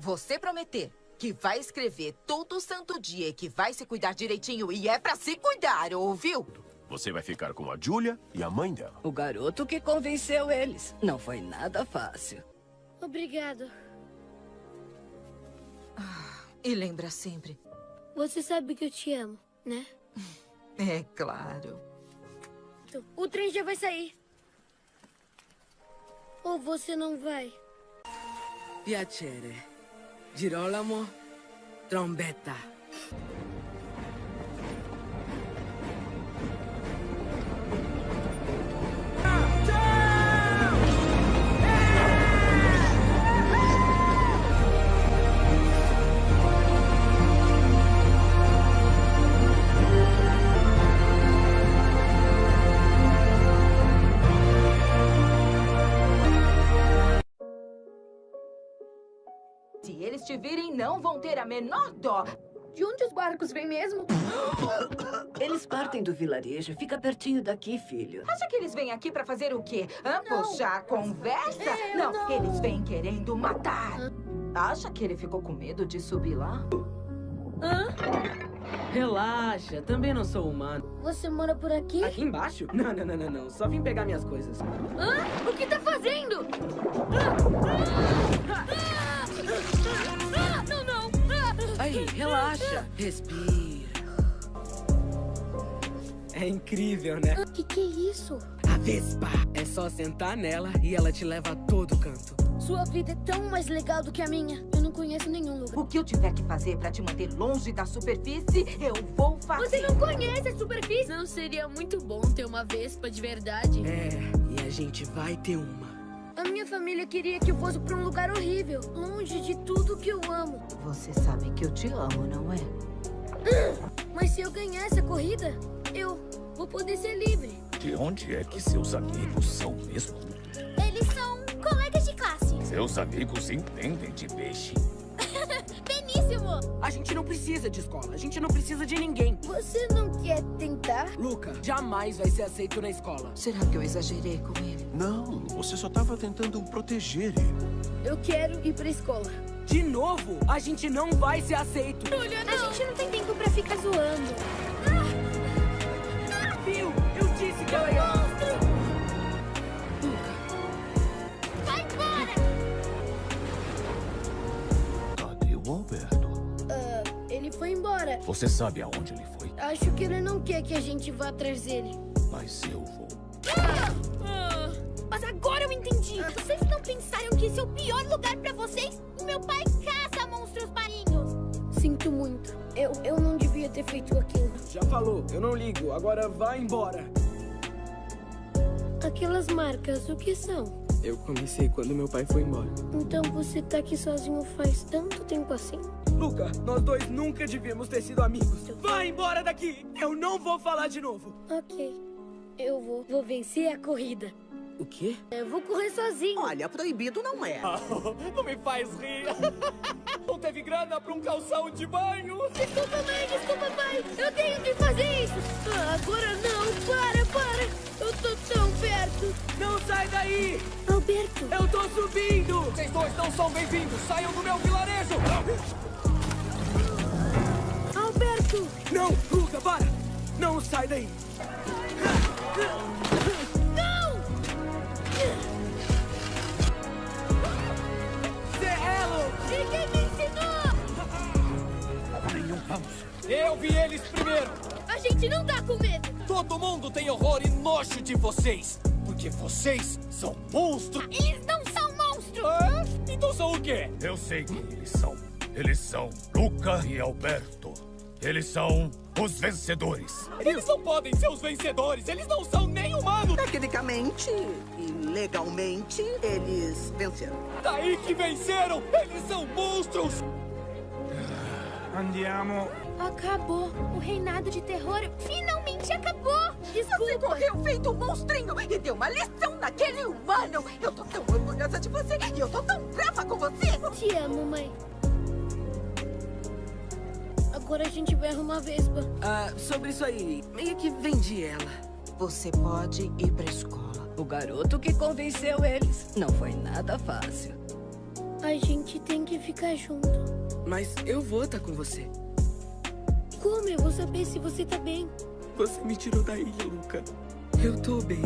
Você prometer que vai escrever todo santo dia e que vai se cuidar direitinho e é pra se cuidar, ouviu?
Você vai ficar com a Julia e a mãe dela.
O garoto que convenceu eles. Não foi nada fácil.
Obrigado.
E lembra sempre.
Você sabe que eu te amo, né?
É claro.
O trem já vai sair. Ou você não vai?
Piacere. Girolamo, trombetta.
Não vão ter a menor dó.
De onde os barcos vêm mesmo?
Eles partem do vilarejo. Fica pertinho daqui, filho.
Acha que eles vêm aqui pra fazer o quê? Hã? Puxar a conversa? não, eles vêm querendo matar. Acha que ele ficou com medo de subir lá?
Relaxa, também não sou humano.
Você mora por aqui?
Aqui embaixo? Não, não, não, não, não. Só vim pegar minhas coisas.
Hã? O que tá fazendo? Ah, não, não!
Aí, relaxa. Respira. É incrível, né?
O que, que é isso?
A Vespa. É só sentar nela e ela te leva a todo canto.
Sua vida é tão mais legal do que a minha. Eu não conheço nenhum lugar.
O que eu tiver que fazer pra te manter longe da superfície, eu vou fazer.
Você não conhece a superfície? Não seria muito bom ter uma Vespa de verdade?
É, e a gente vai ter uma.
A minha família queria que eu fosse pra um lugar horrível, longe de tudo que eu amo.
Você sabe que eu te amo, não é?
Mas se eu ganhar essa corrida, eu vou poder ser livre.
De onde é que seus amigos são mesmo?
Eles são colegas de classe.
Seus amigos entendem de peixe.
Beníssimo!
A gente não precisa de escola. A gente não precisa de ninguém.
Você não quer tentar?
Luca, jamais vai ser aceito na escola.
Será que eu exagerei com ele?
Não, você só estava tentando proteger ele.
Eu quero ir pra escola.
De novo, a gente não vai ser aceito.
Olha, A gente não tem tempo pra ficar zoando.
Viu? Eu disse que ela ia...
embora.
Você sabe aonde ele foi?
Acho que ele não quer que a gente vá atrás dele.
Mas eu vou.
Ah, Mas agora eu entendi. Vocês não pensaram que esse é o pior lugar pra vocês? O meu pai caça monstros marinhos. Sinto muito. Eu, eu não devia ter feito aquilo.
Já falou, eu não ligo. Agora vai embora.
Aquelas marcas, o que são?
Eu comecei quando meu pai foi embora.
Então você tá aqui sozinho faz tanto tempo assim?
Luca, nós dois nunca devíamos ter sido amigos. Vai embora daqui! Eu não vou falar de novo.
Ok. Eu vou, vou vencer a corrida.
O quê?
Eu vou correr sozinho.
Olha, proibido não é.
Não me faz rir. Não teve grana pra um calção de banho.
Desculpa, mãe, desculpa, pai. Eu tenho que fazer isso. Ah, agora não, para, para. Eu tô tão perto.
Não sai daí!
Alberto.
Eu tô subindo!
Vocês dois não são bem-vindos. Saiam do meu vilarejo.
Alberto.
Não, Luca, para! Não sai daí!
Não!
Vamos.
Eu vi eles primeiro.
A gente não tá com medo.
Todo mundo tem horror e nojo de vocês. Porque vocês são monstros.
Eles não são monstros.
Ah, então são o quê?
Eu sei quem eles são. Eles são Luca e Alberto. Eles são os vencedores.
Eles não podem ser os vencedores. Eles não são nem humanos.
Tecnicamente e legalmente, eles venceram.
Daí que venceram. Eles são monstros.
Andiamo.
Acabou. O reinado de terror finalmente acabou.
Você
Desculpa.
correu feito um monstrinho e deu uma lição naquele humano. Eu tô tão orgulhosa de você e eu tô tão brava com você.
Te amo, mãe. Agora a gente vai arrumar a Vespa.
Ah, sobre isso aí, meio que vendi ela.
Você pode ir pra escola.
O garoto que convenceu eles. Não foi nada fácil.
A gente tem que ficar junto.
Mas eu vou estar com você.
Como eu vou saber se você tá bem?
Você me tirou da ilha, Luca. Eu tô bem.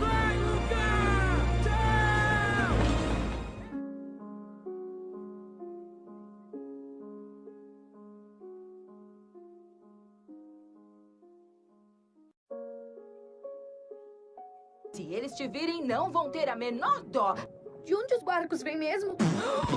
Vai, Luca! Tchau!
Se eles te virem, não vão ter a menor dó.
De onde os barcos vêm mesmo?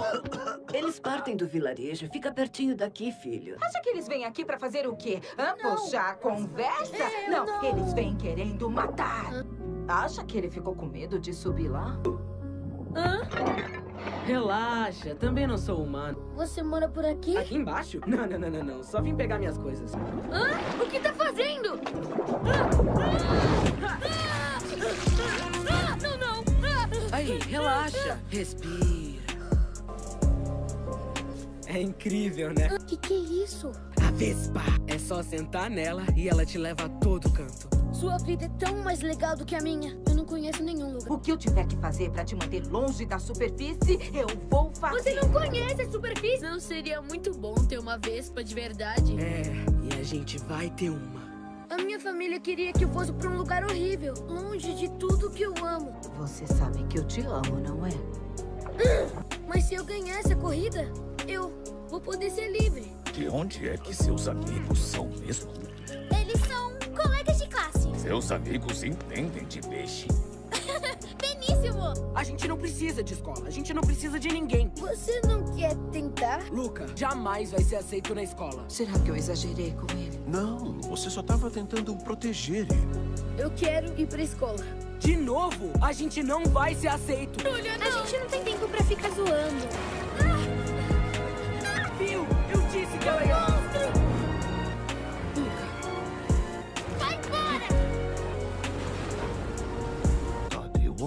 Eles partem do vilarejo. Fica pertinho daqui, filho.
Acha que eles vêm aqui pra fazer o quê? Hã?
Não.
Puxar a conversa?
É,
não,
não.
eles vêm querendo matar. Acha que ele ficou com medo de subir lá?
Relaxa, também não sou humano.
Você mora por aqui?
Aqui embaixo? Não, não, não, não, não. Só vim pegar minhas coisas.
Hã? O que tá fazendo? Ah, não! Ah!
Aí, relaxa. Respira. É incrível, né?
O que, que é isso?
A Vespa. É só sentar nela e ela te leva a todo canto.
Sua vida é tão mais legal do que a minha. Eu não conheço nenhum lugar.
O que eu tiver que fazer pra te manter longe da superfície, eu vou fazer.
Você não conhece a superfície? Não seria muito bom ter uma Vespa de verdade?
É, e a gente vai ter uma.
A minha família queria que eu fosse pra um lugar horrível, longe de tudo que eu amo.
Você sabe que eu te amo, não é?
Mas se eu ganhar essa corrida, eu vou poder ser livre.
De onde é que seus amigos são mesmo?
Eles são colegas de classe.
Seus amigos entendem de peixe.
A gente não precisa de escola. A gente não precisa de ninguém.
Você não quer tentar?
Luca, jamais vai ser aceito na escola.
Será que eu exagerei com ele?
Não, você só estava tentando proteger ele.
Eu quero ir pra escola.
De novo, a gente não vai ser aceito.
A gente não tem tempo pra ficar zoando.
Viu? Eu disse que ela ia...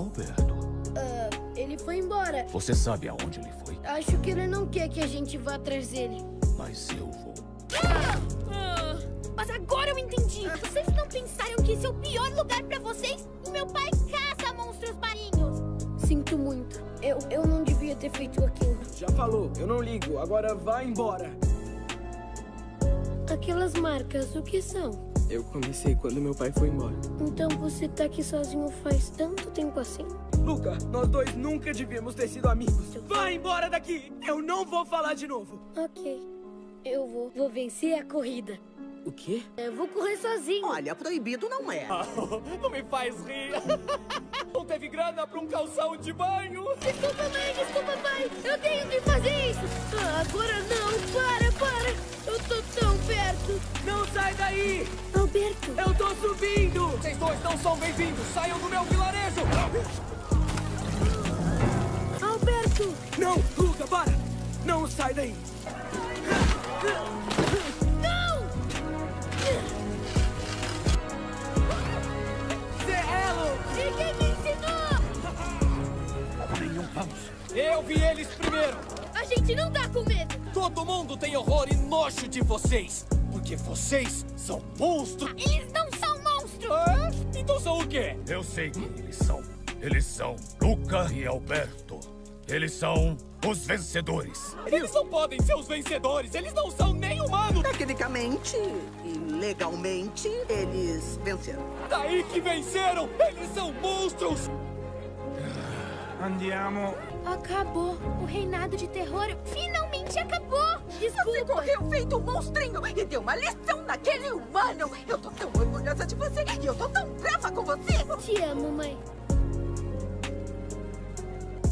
Alberto?
Ah, ele foi embora.
Você sabe aonde ele foi?
Acho que ele não quer que a gente vá atrás dele.
Mas eu vou.
Mas agora eu entendi. Vocês não pensaram que esse é o pior lugar pra vocês? O meu pai caça monstros marinhos.
Sinto muito. Eu, eu não devia ter feito aquilo.
Já falou, eu não ligo. Agora vai embora.
Aquelas marcas, o que são?
Eu comecei quando meu pai foi embora.
Então você tá aqui sozinho faz tanto tempo assim?
Luca, nós dois nunca devíamos ter sido amigos. Vai embora daqui! Eu não vou falar de novo.
Ok. Eu vou. Vou vencer a corrida.
O quê?
Eu vou correr sozinho.
Olha, proibido não é.
Não me faz rir. Não teve grana pra um calção de banho.
Desculpa, mãe, desculpa, pai. Eu tenho que fazer isso. Ah, agora não. Para, para.
Não sai daí!
Alberto.
Eu tô subindo!
Vocês dois não são bem-vindos. Saiam do meu vilarejo.
Alberto.
Não, Luca, para! Não sai daí!
Não!
Serrelo!
E quem me ensinou?
Nenhum vamos.
Eu vi eles primeiro.
A gente não tá com medo.
Todo mundo tem horror e nojo de vocês. Porque vocês são monstros.
Eles não são monstros!
Ah, então são o quê?
Eu sei quem eles são. Eles são Luca e Alberto. Eles são os vencedores.
Eles não podem ser os vencedores. Eles não são nem humanos.
Tecnicamente e legalmente, eles venceram.
Daí que venceram. Eles são monstros.
Andiamo.
Acabou.
O reinado de terror finalmente acabou!
Você
Desculpa.
correu feito um monstrinho e deu uma lição naquele humano. Eu tô tão orgulhosa de você e eu tô tão brava com você.
Te amo, mãe.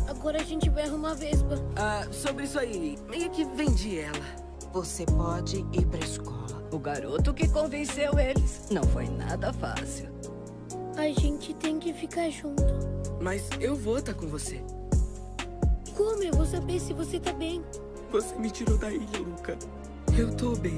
Agora a gente vai arrumar a Vespa.
Ah, sobre isso aí, meio que vendi ela.
Você pode ir pra escola.
O garoto que convenceu eles. Não foi nada fácil.
A gente tem que ficar junto.
Mas eu vou estar com você.
Como eu vou saber se você tá bem?
Você me tirou da ilha, Luca. Eu tô bem.